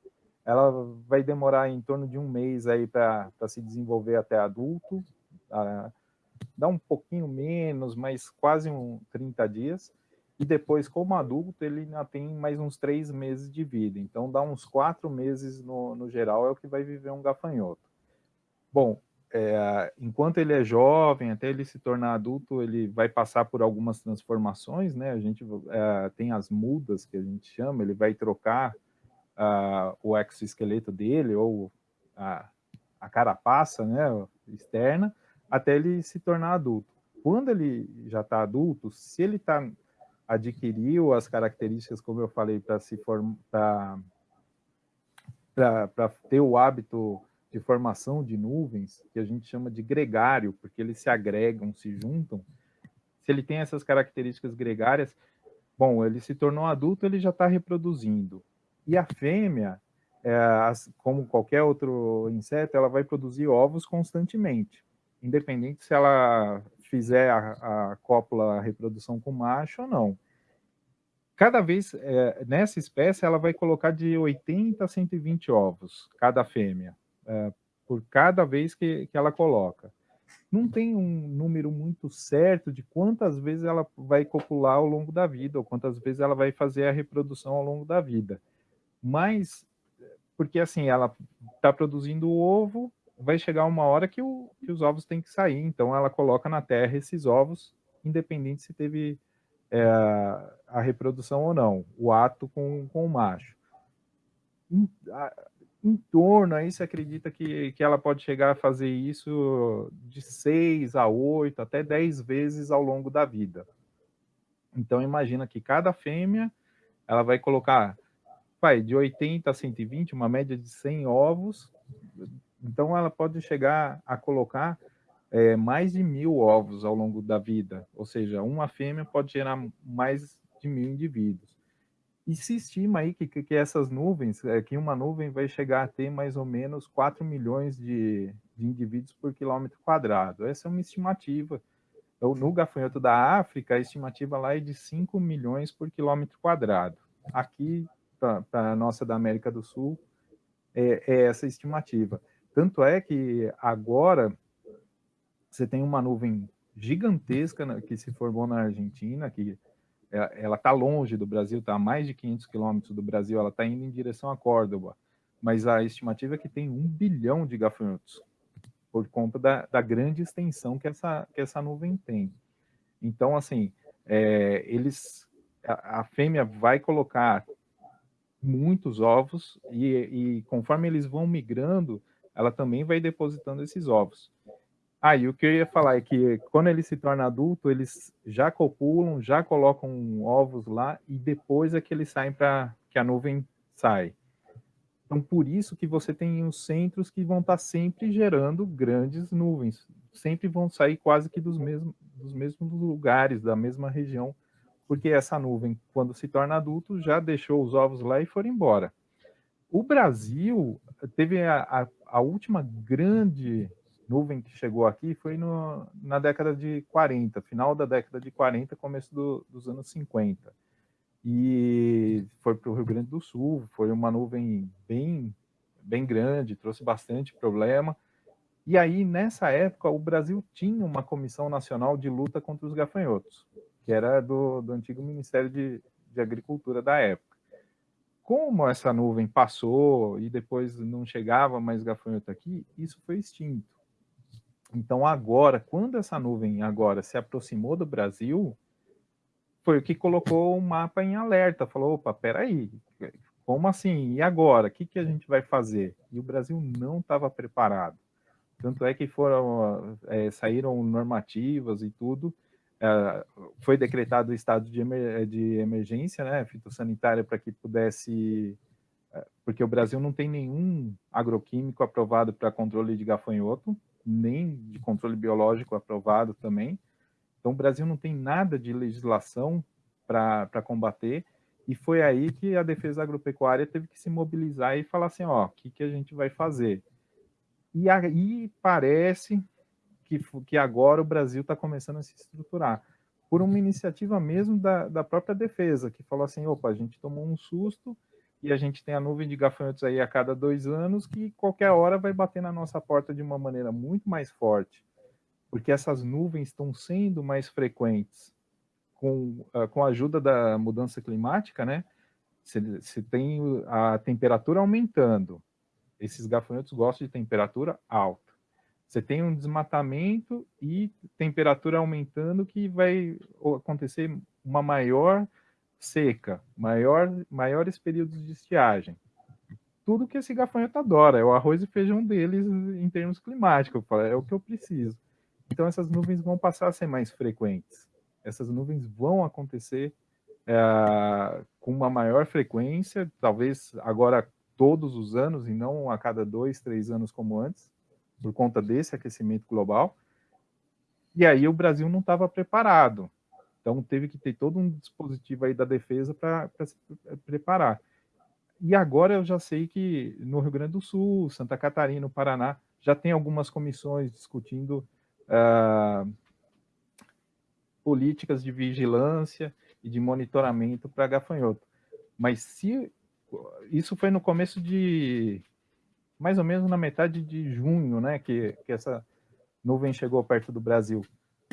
ela vai demorar em torno de um mês aí para se desenvolver até adulto, ah, dá um pouquinho menos, mas quase um 30 dias, e depois, como adulto, ele ainda tem mais uns três meses de vida, então dá uns quatro meses no, no geral, é o que vai viver um gafanhoto. Bom, é, enquanto ele é jovem, até ele se tornar adulto, ele vai passar por algumas transformações, né? A gente é, tem as mudas, que a gente chama, ele vai trocar uh, o exoesqueleto dele, ou a, a carapaça né, externa, até ele se tornar adulto. Quando ele já está adulto, se ele tá, adquiriu as características, como eu falei, para se formar, para ter o hábito de formação de nuvens, que a gente chama de gregário, porque eles se agregam, se juntam. Se ele tem essas características gregárias, bom, ele se tornou adulto, ele já está reproduzindo. E a fêmea, é, como qualquer outro inseto, ela vai produzir ovos constantemente, independente se ela fizer a, a cópula a reprodução com macho ou não. Cada vez, é, nessa espécie, ela vai colocar de 80 a 120 ovos, cada fêmea, é, por cada vez que, que ela coloca. Não tem um número muito certo de quantas vezes ela vai copular ao longo da vida, ou quantas vezes ela vai fazer a reprodução ao longo da vida. Mas, porque assim, ela está produzindo o ovo, vai chegar uma hora que, o, que, os ovos têm que sair, então ela coloca na terra esses ovos, independente se teve é, a reprodução ou não, o ato com, com o macho. Em, torno aí se acredita que, que ela pode chegar a fazer isso de 6 a 8, até 10 vezes ao longo da vida. Então imagina que cada fêmea ela vai colocar vai de 80 a 120, uma média de 100 ovos. Então, ela pode chegar a colocar é, mais de mil ovos ao longo da vida. Ou seja, uma fêmea pode gerar mais de mil indivíduos. E se estima aí que, que essas nuvens, é, que uma nuvem vai chegar a ter mais ou menos 4 milhões de, de indivíduos por quilômetro quadrado. Essa é uma estimativa. Então, no gafanhoto da África, a estimativa lá é de 5 milhões por quilômetro quadrado. Aqui para a nossa da América do Sul é, é, essa estimativa. Tanto é que agora você tem uma nuvem gigantesca né, que se formou na Argentina, que ela está longe do Brasil, está a mais de 500 quilômetros do Brasil, ela está indo em direção a Córdoba, mas a estimativa é que tem um bilhão de gafanhotos, por conta da, da grande extensão que essa, que essa nuvem tem. Então, assim, é, eles, a, a fêmea vai colocar muitos ovos e, e, conforme eles vão migrando, ela também vai depositando esses ovos. Ah, e o que eu ia falar é que quando ele se torna adulto, eles já copulam, já colocam ovos lá e depois é que eles saem para que a nuvem sai. Então, por isso que você tem os centros que vão estar sempre gerando grandes nuvens, sempre vão sair quase que dos mesmos, dos mesmos lugares, da mesma região porque essa nuvem, quando se torna adulto, já deixou os ovos lá e foram embora. O Brasil teve a, a, a última grande nuvem que chegou aqui foi no, na década de 40, final da década de 40, começo do, dos anos 50. e foi para o Rio Grande do Sul, foi uma nuvem bem, bem grande, trouxe bastante problema, e aí, nessa época, o Brasil tinha uma comissão nacional de luta contra os gafanhotos, que era do, do antigo Ministério de, de Agricultura da época. Como essa nuvem passou e depois não chegava mais gafanhoto aqui, isso foi extinto. Então agora, quando essa nuvem agora se aproximou do Brasil, foi o que colocou o mapa em alerta, falou, opa, peraí, como assim? E agora? O que, que a gente vai fazer? E o Brasil não estava preparado. Tanto é que foram, é, saíram normativas e tudo, é, foi decretado o estado de, emer de emergência, né, fitossanitária, para que pudesse, porque o Brasil não tem nenhum agroquímico aprovado para controle de gafanhoto, nem de controle biológico aprovado também. Então, o Brasil não tem nada de legislação para combater, e foi aí que a defesa agropecuária teve que se mobilizar e falar assim, ó, o que, que a gente vai fazer? E aí parece que, que agora o Brasil está começando a se estruturar, por uma iniciativa mesmo da, da própria defesa, que falou assim, opa, a gente tomou um susto e a gente tem a nuvem de gafanhotos aí a cada dois anos que qualquer hora vai bater na nossa porta de uma maneira muito mais forte, porque essas nuvens estão sendo mais frequentes com, uh, com a ajuda da mudança climática, né? Você tem a temperatura aumentando, esses gafanhotos gostam de temperatura alta. Você tem um desmatamento e temperatura aumentando que vai acontecer uma maior seca, maior, maiores períodos de estiagem. Tudo que esse gafanhoto adora, é o arroz e feijão deles em termos climáticos, é o que eu preciso. Então essas nuvens vão passar a ser mais frequentes. Essas nuvens vão acontecer é, com uma maior frequência, talvez agora todos os anos e não a cada dois, três anos como antes, por conta desse aquecimento global. E aí o Brasil não estava preparado. Então teve que ter todo um dispositivo aí da defesa para se preparar. E agora eu já sei que no Rio Grande do Sul, Santa Catarina, Paraná, já tem algumas comissões discutindo uh, políticas de vigilância e de monitoramento para gafanhoto. Mas se isso foi no começo de, mais ou menos na metade de junho, né, que, que essa nuvem chegou perto do Brasil.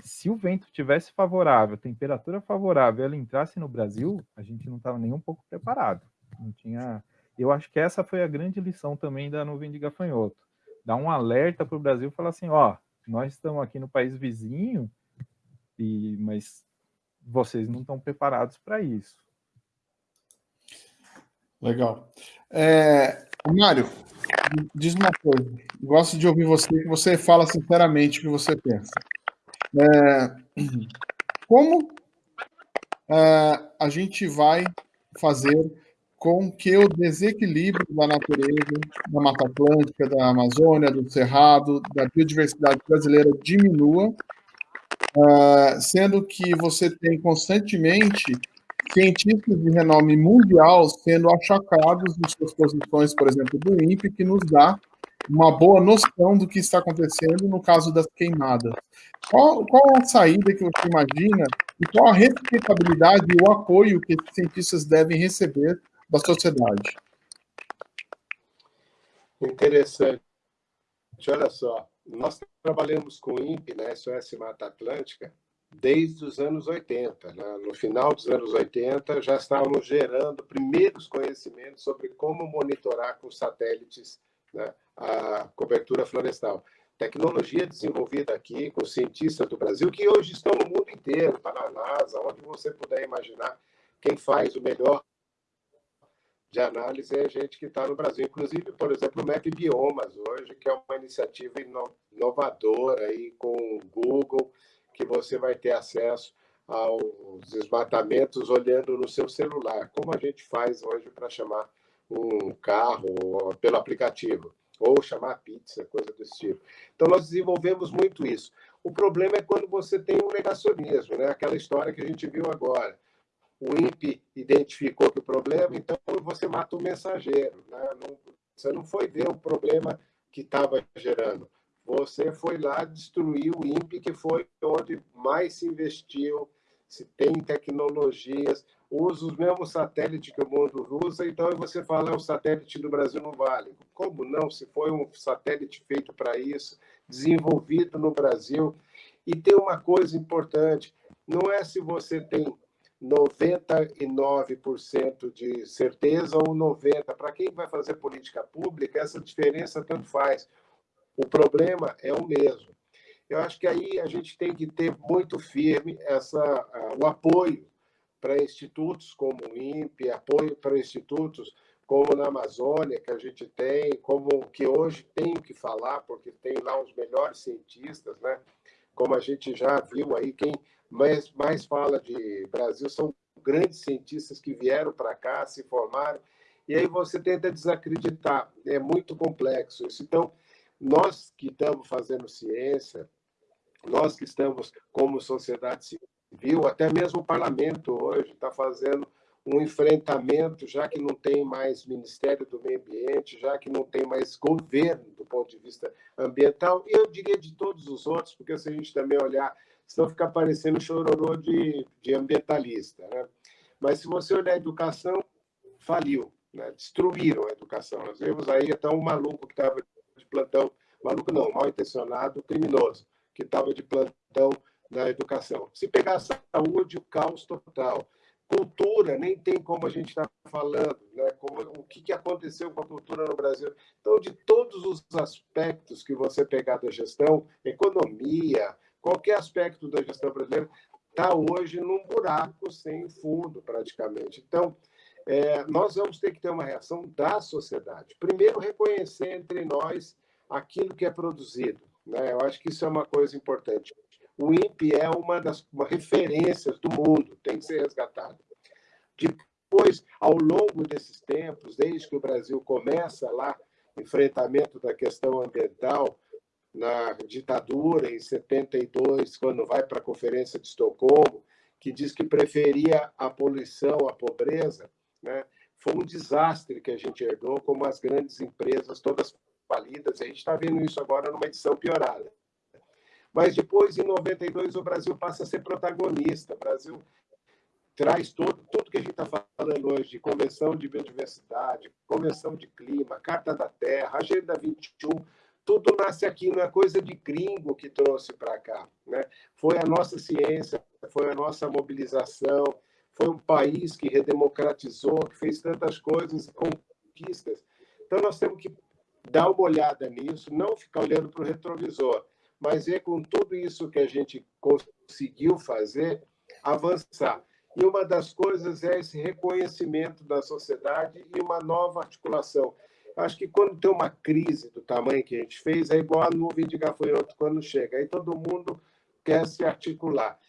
Se o vento tivesse favorável, temperatura favorável, ela entrasse no Brasil, a gente não estava nem um pouco preparado. Não tinha. Eu acho que essa foi a grande lição também da nuvem de gafanhoto. Dar um alerta para o Brasil falar assim, ó, nós estamos aqui no país vizinho, e mas vocês não estão preparados para isso. Legal. É, Mário, diz uma coisa. Gosto de ouvir você, que você fala sinceramente o que você pensa. É, como é, a gente vai fazer com que o desequilíbrio da natureza, da Mata Atlântica, da Amazônia, do Cerrado, da biodiversidade brasileira diminua, uh, sendo que você tem constantemente cientistas de renome mundial sendo achacados em suas posições, por exemplo, do INPE, que nos dá uma boa noção do que está acontecendo no caso das queimadas. Qual, qual a saída que você imagina e qual a respeitabilidade e o apoio que esses cientistas devem receber da sociedade? Interessante. Olha só, nós trabalhamos com o INPE, né, SOS Mata Atlântica, desde os anos 80. Né? No final dos anos 80, já estávamos gerando primeiros conhecimentos sobre como monitorar com satélites né, a cobertura florestal. Tecnologia desenvolvida aqui com cientistas do Brasil, que hoje estão no mundo inteiro, está na NASA, onde você puder imaginar. Quem faz o melhor de análise é a gente que está no Brasil. Inclusive, por exemplo, o Map Biomas hoje, que é uma iniciativa inovadora aí com o Google, que você vai ter acesso aos desmatamentos olhando no seu celular, como a gente faz hoje para chamar um carro pelo aplicativo, ou chamar pizza, coisa desse tipo. Então, nós desenvolvemos muito isso. O problema é quando você tem um negacionismo, né? aquela história que a gente viu agora. O INPE identificou que o problema, então você mata o mensageiro. Né? Não, você não foi ver o problema que estava gerando você foi lá destruir o INPE, que foi onde mais se investiu, se tem tecnologias. Usa os mesmos satélites que o mundo usa, então você fala, é o satélite do Brasil não vale. Como não? Se foi um satélite feito para isso, desenvolvido no Brasil. E tem uma coisa importante, não é se você tem 99% de certeza ou 90%. Para quem vai fazer política pública, essa diferença tanto faz. O problema é o mesmo. Eu acho que aí a gente tem que ter muito firme essa, o apoio para institutos como o INPE, apoio para institutos como na Amazônia, que a gente tem, como que hoje tenho que falar, porque tem lá os melhores cientistas, né? Como a gente já viu aí, quem mais, mais fala de Brasil são grandes cientistas que vieram para cá, se formaram, e aí você tenta desacreditar. É muito complexo isso. Então, nós que estamos fazendo ciência, nós que estamos como sociedade civil, viu? Até mesmo o parlamento hoje está fazendo um enfrentamento, já que não tem mais Ministério do Meio Ambiente, já que não tem mais governo do ponto de vista ambiental, eu diria de todos os outros, porque se a gente também olhar, senão fica parecendo chororô de, de ambientalista. Né? Mas se você olhar a educação, faliu, né? destruíram a educação. Nós vemos aí até um maluco que estava de plantão, maluco não, mal intencionado, criminoso, que estava de plantão na educação. Se pegar a saúde, o caos total. Cultura, nem tem como a gente estar tá falando, né? como, o que, que aconteceu com a cultura no Brasil. Então, de todos os aspectos que você pegar da gestão, economia, qualquer aspecto da gestão brasileira, está hoje num buraco sem fundo, praticamente. Então, é, nós vamos ter que ter uma reação da sociedade. Primeiro, reconhecer entre nós aquilo que é produzido. Né? Eu acho que isso é uma coisa importante o INPE é uma das uma referências do mundo, tem que ser resgatado. Depois, ao longo desses tempos, desde que o Brasil começa lá, enfrentamento da questão ambiental, na ditadura, em 72, quando vai para a Conferência de Estocolmo, que diz que preferia a poluição à pobreza, né? foi um desastre que a gente herdou, como as grandes empresas todas falidas, a gente está vendo isso agora numa edição piorada. Mas depois, em 92, o Brasil passa a ser protagonista. O Brasil traz todo, tudo que a gente está falando hoje de Convenção de Biodiversidade, Convenção de Clima, Carta da Terra, Agenda 21, tudo nasce aqui, não é coisa de gringo que trouxe para cá. Né? Foi a nossa ciência, foi a nossa mobilização, foi um país que redemocratizou, que fez tantas coisas, conquistas. Então, nós temos que dar uma olhada nisso, não ficar olhando para o retrovisor mas é com tudo isso que a gente conseguiu fazer, avançar. E uma das coisas é esse reconhecimento da sociedade e uma nova articulação. Acho que quando tem uma crise do tamanho que a gente fez, é igual a nuvem de gafanhoto quando chega. Aí todo mundo quer se articular.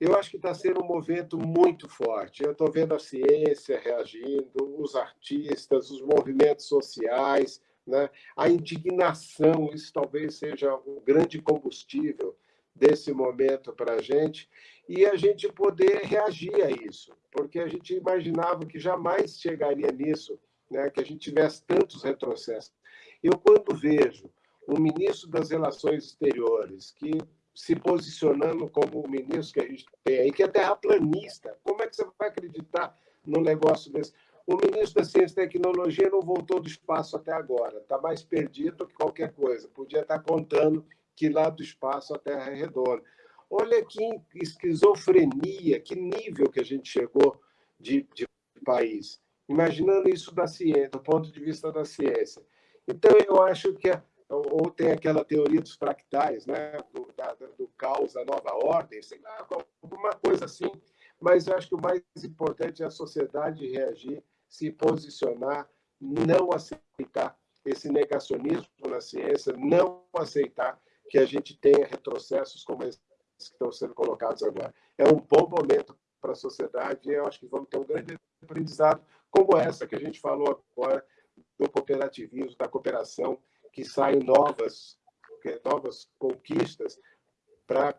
Eu acho que está sendo um movimento muito forte. Eu estou vendo a ciência reagindo, os artistas, os movimentos sociais, né? A indignação, isso talvez seja o grande combustível desse momento para a gente, e a gente poder reagir a isso, porque a gente imaginava que jamais chegaria nisso, né? que a gente tivesse tantos retrocessos. Eu, quando vejo o ministro das Relações Exteriores, que se posicionando como o ministro que a gente tem aí, que é terraplanista, como é que você vai acreditar num negócio desse? O ministro da Ciência e Tecnologia não voltou do espaço até agora, está mais perdido que qualquer coisa. Podia estar contando que lá do espaço a Terra é redonda. Olha que esquizofrenia, que nível que a gente chegou de, de país. Imaginando isso da ciência, do ponto de vista da ciência. Então, eu acho que é, ou tem aquela teoria dos fractais, né? do, da, do caos, da nova ordem, sei lá, alguma coisa assim. Mas eu acho que o mais importante é a sociedade reagir se posicionar, não aceitar esse negacionismo na ciência, não aceitar que a gente tenha retrocessos como esses que estão sendo colocados agora. É um bom momento para a sociedade e eu acho que vamos ter um grande aprendizado como essa que a gente falou agora do cooperativismo, da cooperação, que saem novas, novas conquistas para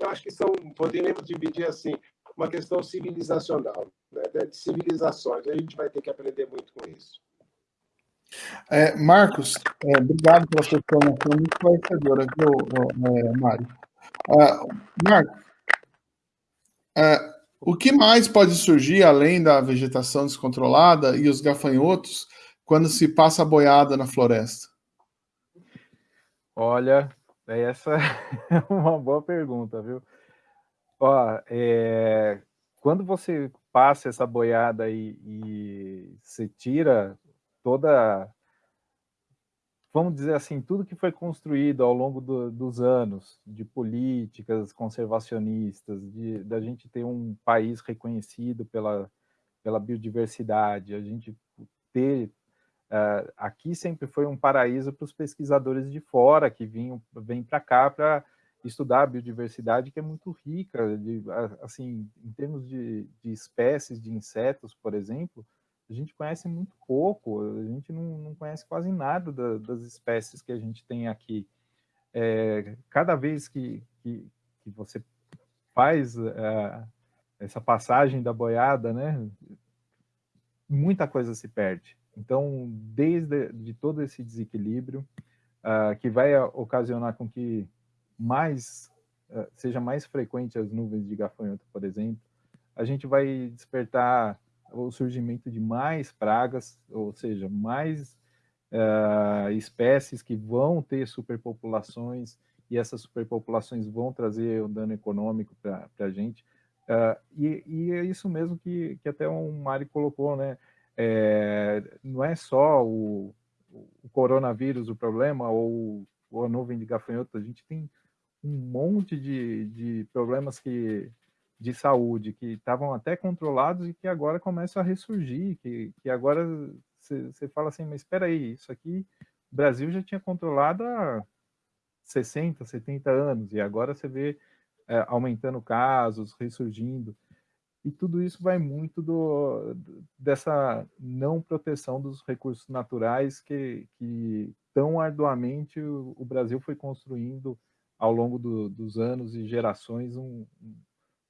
eu acho que são, poderíamos dividir assim, uma questão civilizacional, né, de civilizações. A gente vai ter que aprender muito com isso. É, Marcos, é, obrigado pela sua informação muito esclarecedora, viu, é, Mário? Uh, Marcos, uh, O que mais pode surgir além da vegetação descontrolada e os gafanhotos quando se passa a boiada na floresta? Olha, essa é uma boa pergunta, viu? Ó, é, quando você passa essa boiada e, e você tira toda, vamos dizer assim, tudo que foi construído ao longo do, dos anos, de políticas conservacionistas, de da gente ter um país reconhecido pela, pela biodiversidade, a gente ter Uh, aqui sempre foi um paraíso para os pesquisadores de fora que vinham vêm para cá para estudar a biodiversidade que é muito rica, de, assim, em termos de, de, espécies de insetos, por exemplo, a gente conhece muito pouco, a gente não, não conhece quase nada da, das espécies que a gente tem aqui. É, cada vez que, que, que você faz uh, essa passagem da boiada, né, muita coisa se perde. Então, desde de todo esse desequilíbrio, uh, que vai ocasionar com que mais uh, seja mais frequente as nuvens de gafanhoto, por exemplo, a gente vai despertar o surgimento de mais pragas, ou seja, mais uh, espécies que vão ter superpopulações, e essas superpopulações vão trazer um dano econômico para a gente. E, e, é isso mesmo que, que até o Mari colocou, né? é, não é só o, o, coronavírus o problema, ou, ou, a nuvem de gafanhoto, a gente tem um monte de, de problemas que, de saúde que estavam até controlados e que agora começam a ressurgir, que, que agora você fala assim, mas espera aí, isso aqui o Brasil já tinha controlado há 60, 70 anos, e agora você vê é, aumentando casos, ressurgindo. E tudo isso vai muito do, dessa não proteção dos recursos naturais que, que tão arduamente o, o Brasil foi construindo ao longo do, dos anos e gerações, um, um,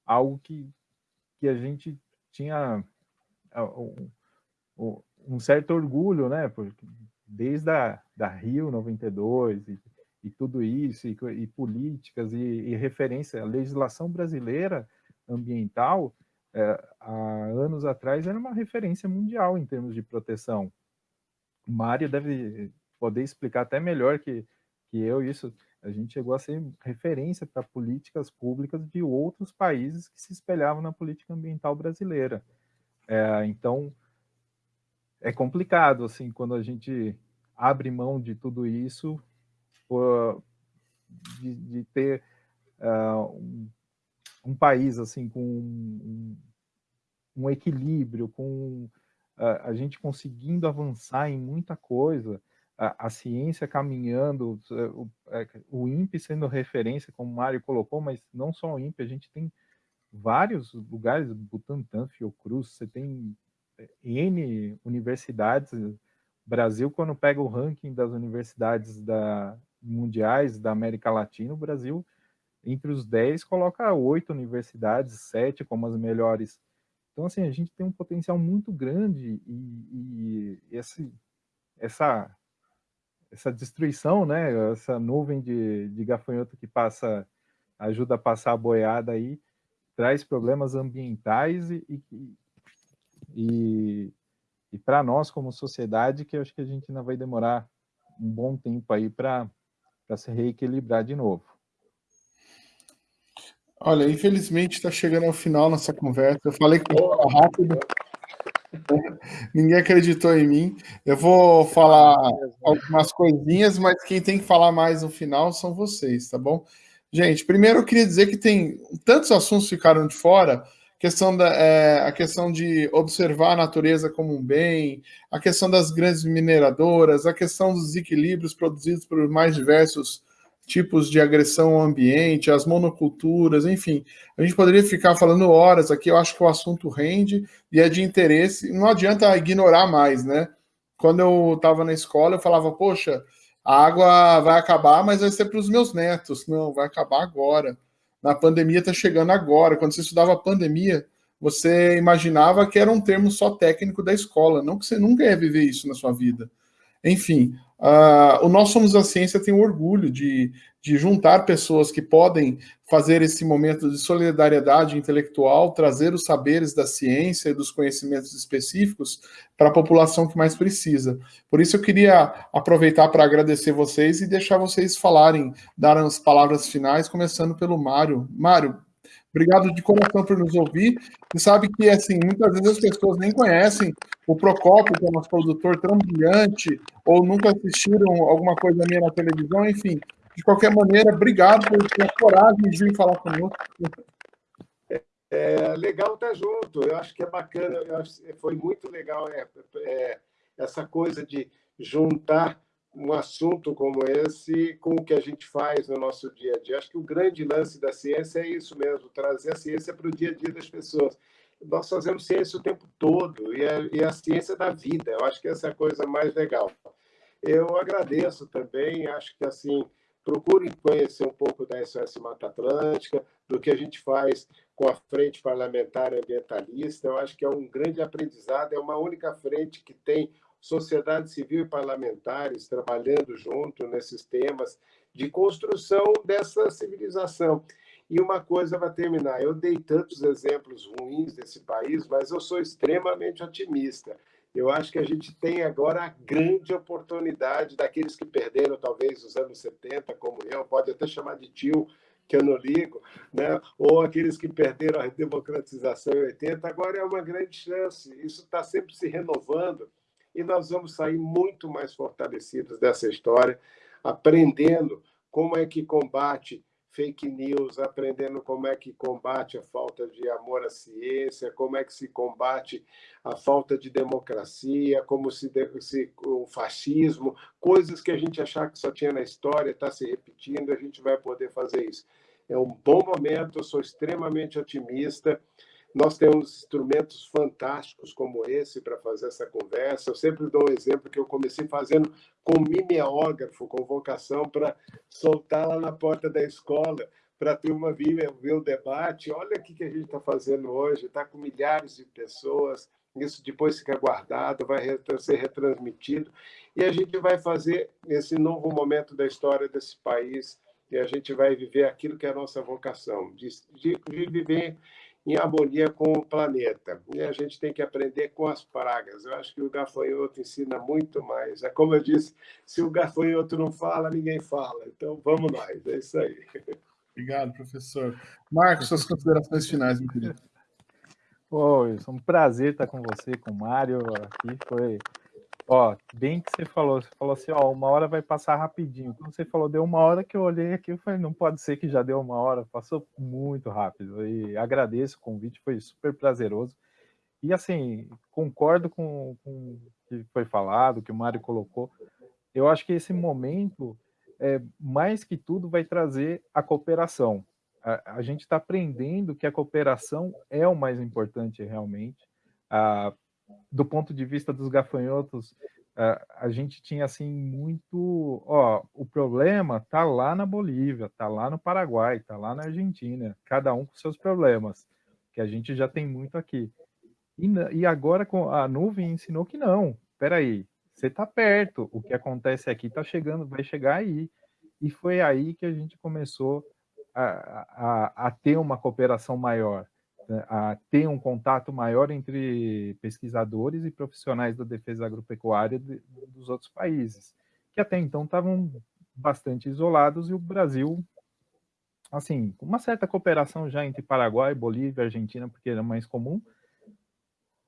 algo que, que a gente tinha um, um certo orgulho, né? Porque desde a da Rio 92 e, e tudo isso, e, e políticas e, e referência, a legislação brasileira ambiental, é, há anos atrás era uma referência mundial em termos de proteção. O Mário deve poder explicar até melhor que, que eu isso. A gente chegou a ser referência para políticas públicas de outros países que se espelhavam na política ambiental brasileira. É, então, é complicado, assim, quando a gente abre mão de tudo isso, por, de, de, ter uh, um um país assim com um, um equilíbrio, com a, a, gente conseguindo avançar em muita coisa, a, a ciência caminhando, o, é, o INPE sendo referência, como o Mário colocou, mas não só o INPE, a gente tem vários lugares, Butantan, Fiocruz, você tem é, N universidades, Brasil, quando pega o ranking das universidades da, mundiais da América Latina, o Brasil entre os 10, coloca oito universidades, sete como as melhores. Então, assim, a gente tem um potencial muito grande e, e esse, essa, essa destruição, né, essa nuvem de, de gafanhoto que passa, ajuda a passar a boiada aí, traz problemas ambientais e, e, e, e para nós como sociedade, que eu acho que a gente ainda vai demorar um bom tempo aí para se reequilibrar de novo. Olha, infelizmente está chegando ao final nossa conversa. Eu falei que ia rápido. Ninguém acreditou em mim. Eu vou falar algumas coisinhas, mas quem tem que falar mais no final são vocês, tá bom? Gente, primeiro eu queria dizer que tem tantos assuntos ficaram de fora. Questão da, é, a questão de observar a natureza como um bem, a questão das grandes mineradoras, a questão dos equilíbrios produzidos por mais diversos tipos de agressão ao ambiente, as monoculturas, enfim. A gente poderia ficar falando horas aqui, eu acho que o assunto rende e é de interesse, não adianta ignorar mais, né? Quando eu estava na escola, eu falava, poxa, a água vai acabar, mas vai ser para os meus netos. Não, vai acabar agora. Na pandemia está chegando agora. Quando você estudava pandemia, você imaginava que era um termo só técnico da escola, não que você nunca ia viver isso na sua vida. Enfim, uh, o Nós Somos a Ciência tem o orgulho de, de juntar pessoas que podem fazer esse momento de solidariedade intelectual, trazer os saberes da ciência e dos conhecimentos específicos para a população que mais precisa. Por isso eu queria aproveitar para agradecer vocês e deixar vocês falarem, dar as palavras finais, começando pelo Mário. Mário, Obrigado de coração por nos ouvir. E sabe que, assim, muitas vezes as pessoas nem conhecem o Procópio, que é nosso produtor tão brilhante, ou nunca assistiram alguma coisa minha na televisão, enfim. De qualquer maneira, obrigado por ter a coragem de vir falar conosco. É legal estar junto. Eu acho que é bacana. foi muito legal é, é, essa coisa de juntar um assunto como esse com o que a gente faz no nosso dia a dia. Acho que o grande lance da ciência é isso mesmo, trazer a ciência para o dia a dia das pessoas. Nós fazemos ciência o tempo todo, e a, e a ciência da vida. Eu acho que essa é a coisa mais legal. Eu agradeço também, acho que assim, procurem conhecer um pouco da SOS Mata Atlântica, do que a gente faz com a Frente Parlamentar Ambientalista. Eu acho que é um grande aprendizado, é uma única frente que tem sociedade civil e parlamentares trabalhando junto nesses temas de construção dessa civilização. E uma coisa vai terminar: eu dei tantos exemplos ruins desse país, mas eu sou extremamente otimista. Eu acho que a gente tem agora a grande oportunidade daqueles que perderam, talvez, os anos 70, como eu, pode até chamar de tio, que eu não ligo, né? ou aqueles que perderam a democratização em 80, agora é uma grande chance. Isso está sempre se renovando e nós vamos sair muito mais fortalecidos dessa história, aprendendo como é que combate fake news, aprendendo como é que combate a falta de amor à ciência, como é que se combate a falta de democracia, como se, se o fascismo, coisas que a gente achava que só tinha na história, está se repetindo, a gente vai poder fazer isso. É um bom momento, eu sou extremamente otimista. Nós temos instrumentos fantásticos como esse para fazer essa conversa. Eu sempre dou um exemplo que eu comecei fazendo com mimeógrafo, com vocação para soltar lá na porta da escola, para a turma vir ver o debate. Olha o que a gente está fazendo hoje, está com milhares de pessoas. Isso depois fica guardado, vai ser retransmitido. E a gente vai fazer esse novo momento da história desse país e a gente vai viver aquilo que é a nossa vocação, de, de, de viver em harmonia com o planeta. E a gente tem que aprender com as pragas. Eu acho que o gafanhoto ensina muito mais. É como eu disse, se o gafanhoto não fala, ninguém fala. Então, vamos nós. É isso aí. Obrigado, professor. Marcos, suas considerações finais, meu querido. Oi, é um prazer estar com você, com o Mário aqui. Foi Ó, bem que você falou, você falou assim, ó, uma hora vai passar rapidinho. Quando você falou, deu uma hora que eu olhei aqui, eu falei, não pode ser que já deu uma hora, passou muito rápido. E agradeço o convite, foi super prazeroso. E assim, concordo com, com o que foi falado, que o Mário colocou. Eu acho que esse momento, é, mais que tudo, vai trazer a cooperação. A, a gente está aprendendo que a cooperação é o mais importante realmente. Ah, do ponto de vista dos gafanhotos, a, gente tinha assim muito, ó, o problema tá lá na Bolívia, tá lá no Paraguai, tá lá na Argentina, cada um com seus problemas, que a gente já tem muito aqui. E, e agora com a nuvem ensinou que não. Espera aí, você tá perto, o que acontece aqui tá chegando, vai chegar aí. E foi aí que a gente começou a, a, a ter uma cooperação maior. Né, a ter um contato maior entre pesquisadores e profissionais da defesa agropecuária de, dos outros países, que até então estavam bastante isolados e o Brasil, assim, com uma certa cooperação já entre Paraguai, Bolívia, Argentina, porque era mais comum,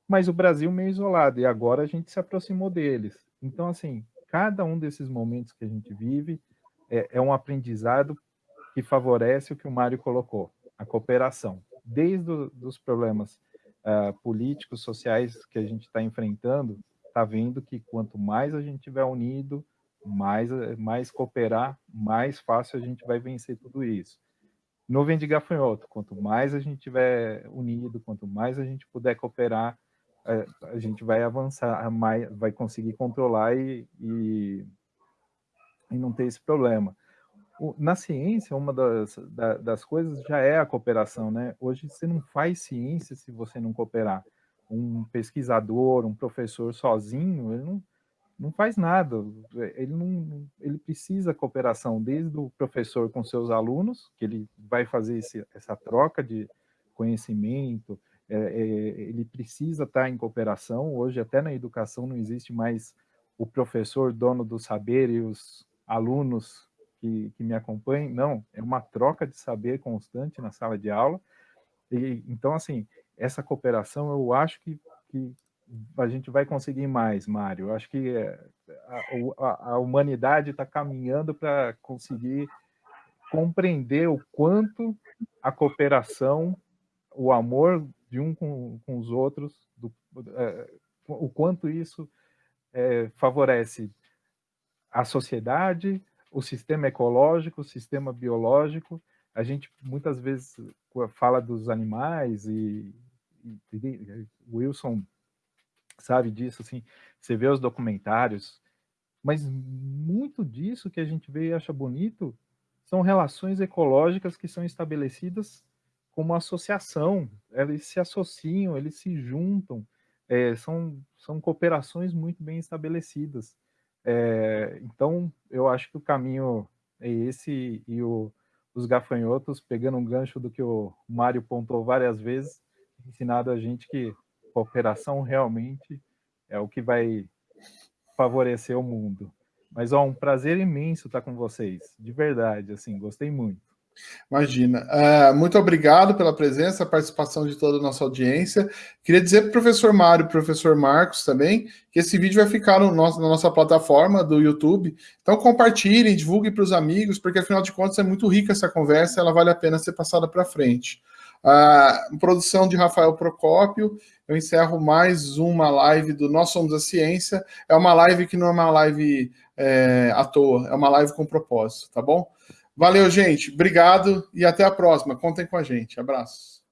mas o Brasil meio isolado, e agora a gente se aproximou deles. Então, assim, cada um desses momentos que a gente vive é, é um aprendizado que favorece o que o Mário colocou, a cooperação desde os problemas uh, políticos, sociais que a gente está enfrentando, está vendo que quanto mais a gente tiver unido, mais, mais cooperar, mais fácil a gente vai vencer tudo isso. Nuvem de gafanhoto, quanto mais a gente tiver unido, quanto mais a gente puder cooperar, eh, a gente vai avançar, mais, vai conseguir controlar e, e, e não ter esse problema na ciência, uma das, das coisas já é a cooperação, né? Hoje você não faz ciência se você não cooperar. Um pesquisador, um professor sozinho, ele não, não faz nada, ele, não, ele precisa cooperação desde o professor com seus alunos, que ele vai fazer esse, essa troca de conhecimento, é, é, ele precisa estar em cooperação, hoje até na educação não existe mais o professor dono do saber e os alunos que, que me acompanhem, não, é uma troca de saber constante na sala de aula, e, então assim, essa cooperação eu acho que, que a gente vai conseguir mais, Mário. Eu acho que é, a, a, a humanidade está caminhando para conseguir compreender o quanto a cooperação, o amor de um com, com os outros, do, é, o quanto isso é, favorece a sociedade, o sistema ecológico, o sistema biológico. A gente muitas vezes fala dos animais e, e, Wilson sabe disso, assim, você vê os documentários, mas muito disso que a gente vê e acha bonito são relações ecológicas que são estabelecidas como associação, eles se associam, eles se juntam, é, são, são cooperações muito bem estabelecidas. É, então, eu acho que o caminho é esse, e o, os gafanhotos, pegando um gancho do que o Mário pontuou várias vezes, ensinado a gente que cooperação realmente é o que vai favorecer o mundo. Mas, ó, um prazer imenso estar com vocês, de verdade, assim, gostei muito. Imagina. Uh, muito obrigado pela presença, participação de toda a nossa audiência. Queria dizer para o professor Mário e professor Marcos também que esse vídeo vai ficar no nosso, na nossa plataforma do YouTube. Então compartilhem, divulguem para os amigos, porque afinal de contas é muito rica essa conversa, ela vale a pena ser passada para frente. Uh, produção de Rafael Procópio. Eu encerro mais uma live do Nós Somos a Ciência. É uma live que não é uma live é, à toa, é uma live com propósito, tá bom? Valeu, gente. Obrigado e até a próxima. Contem com a gente. Abraços.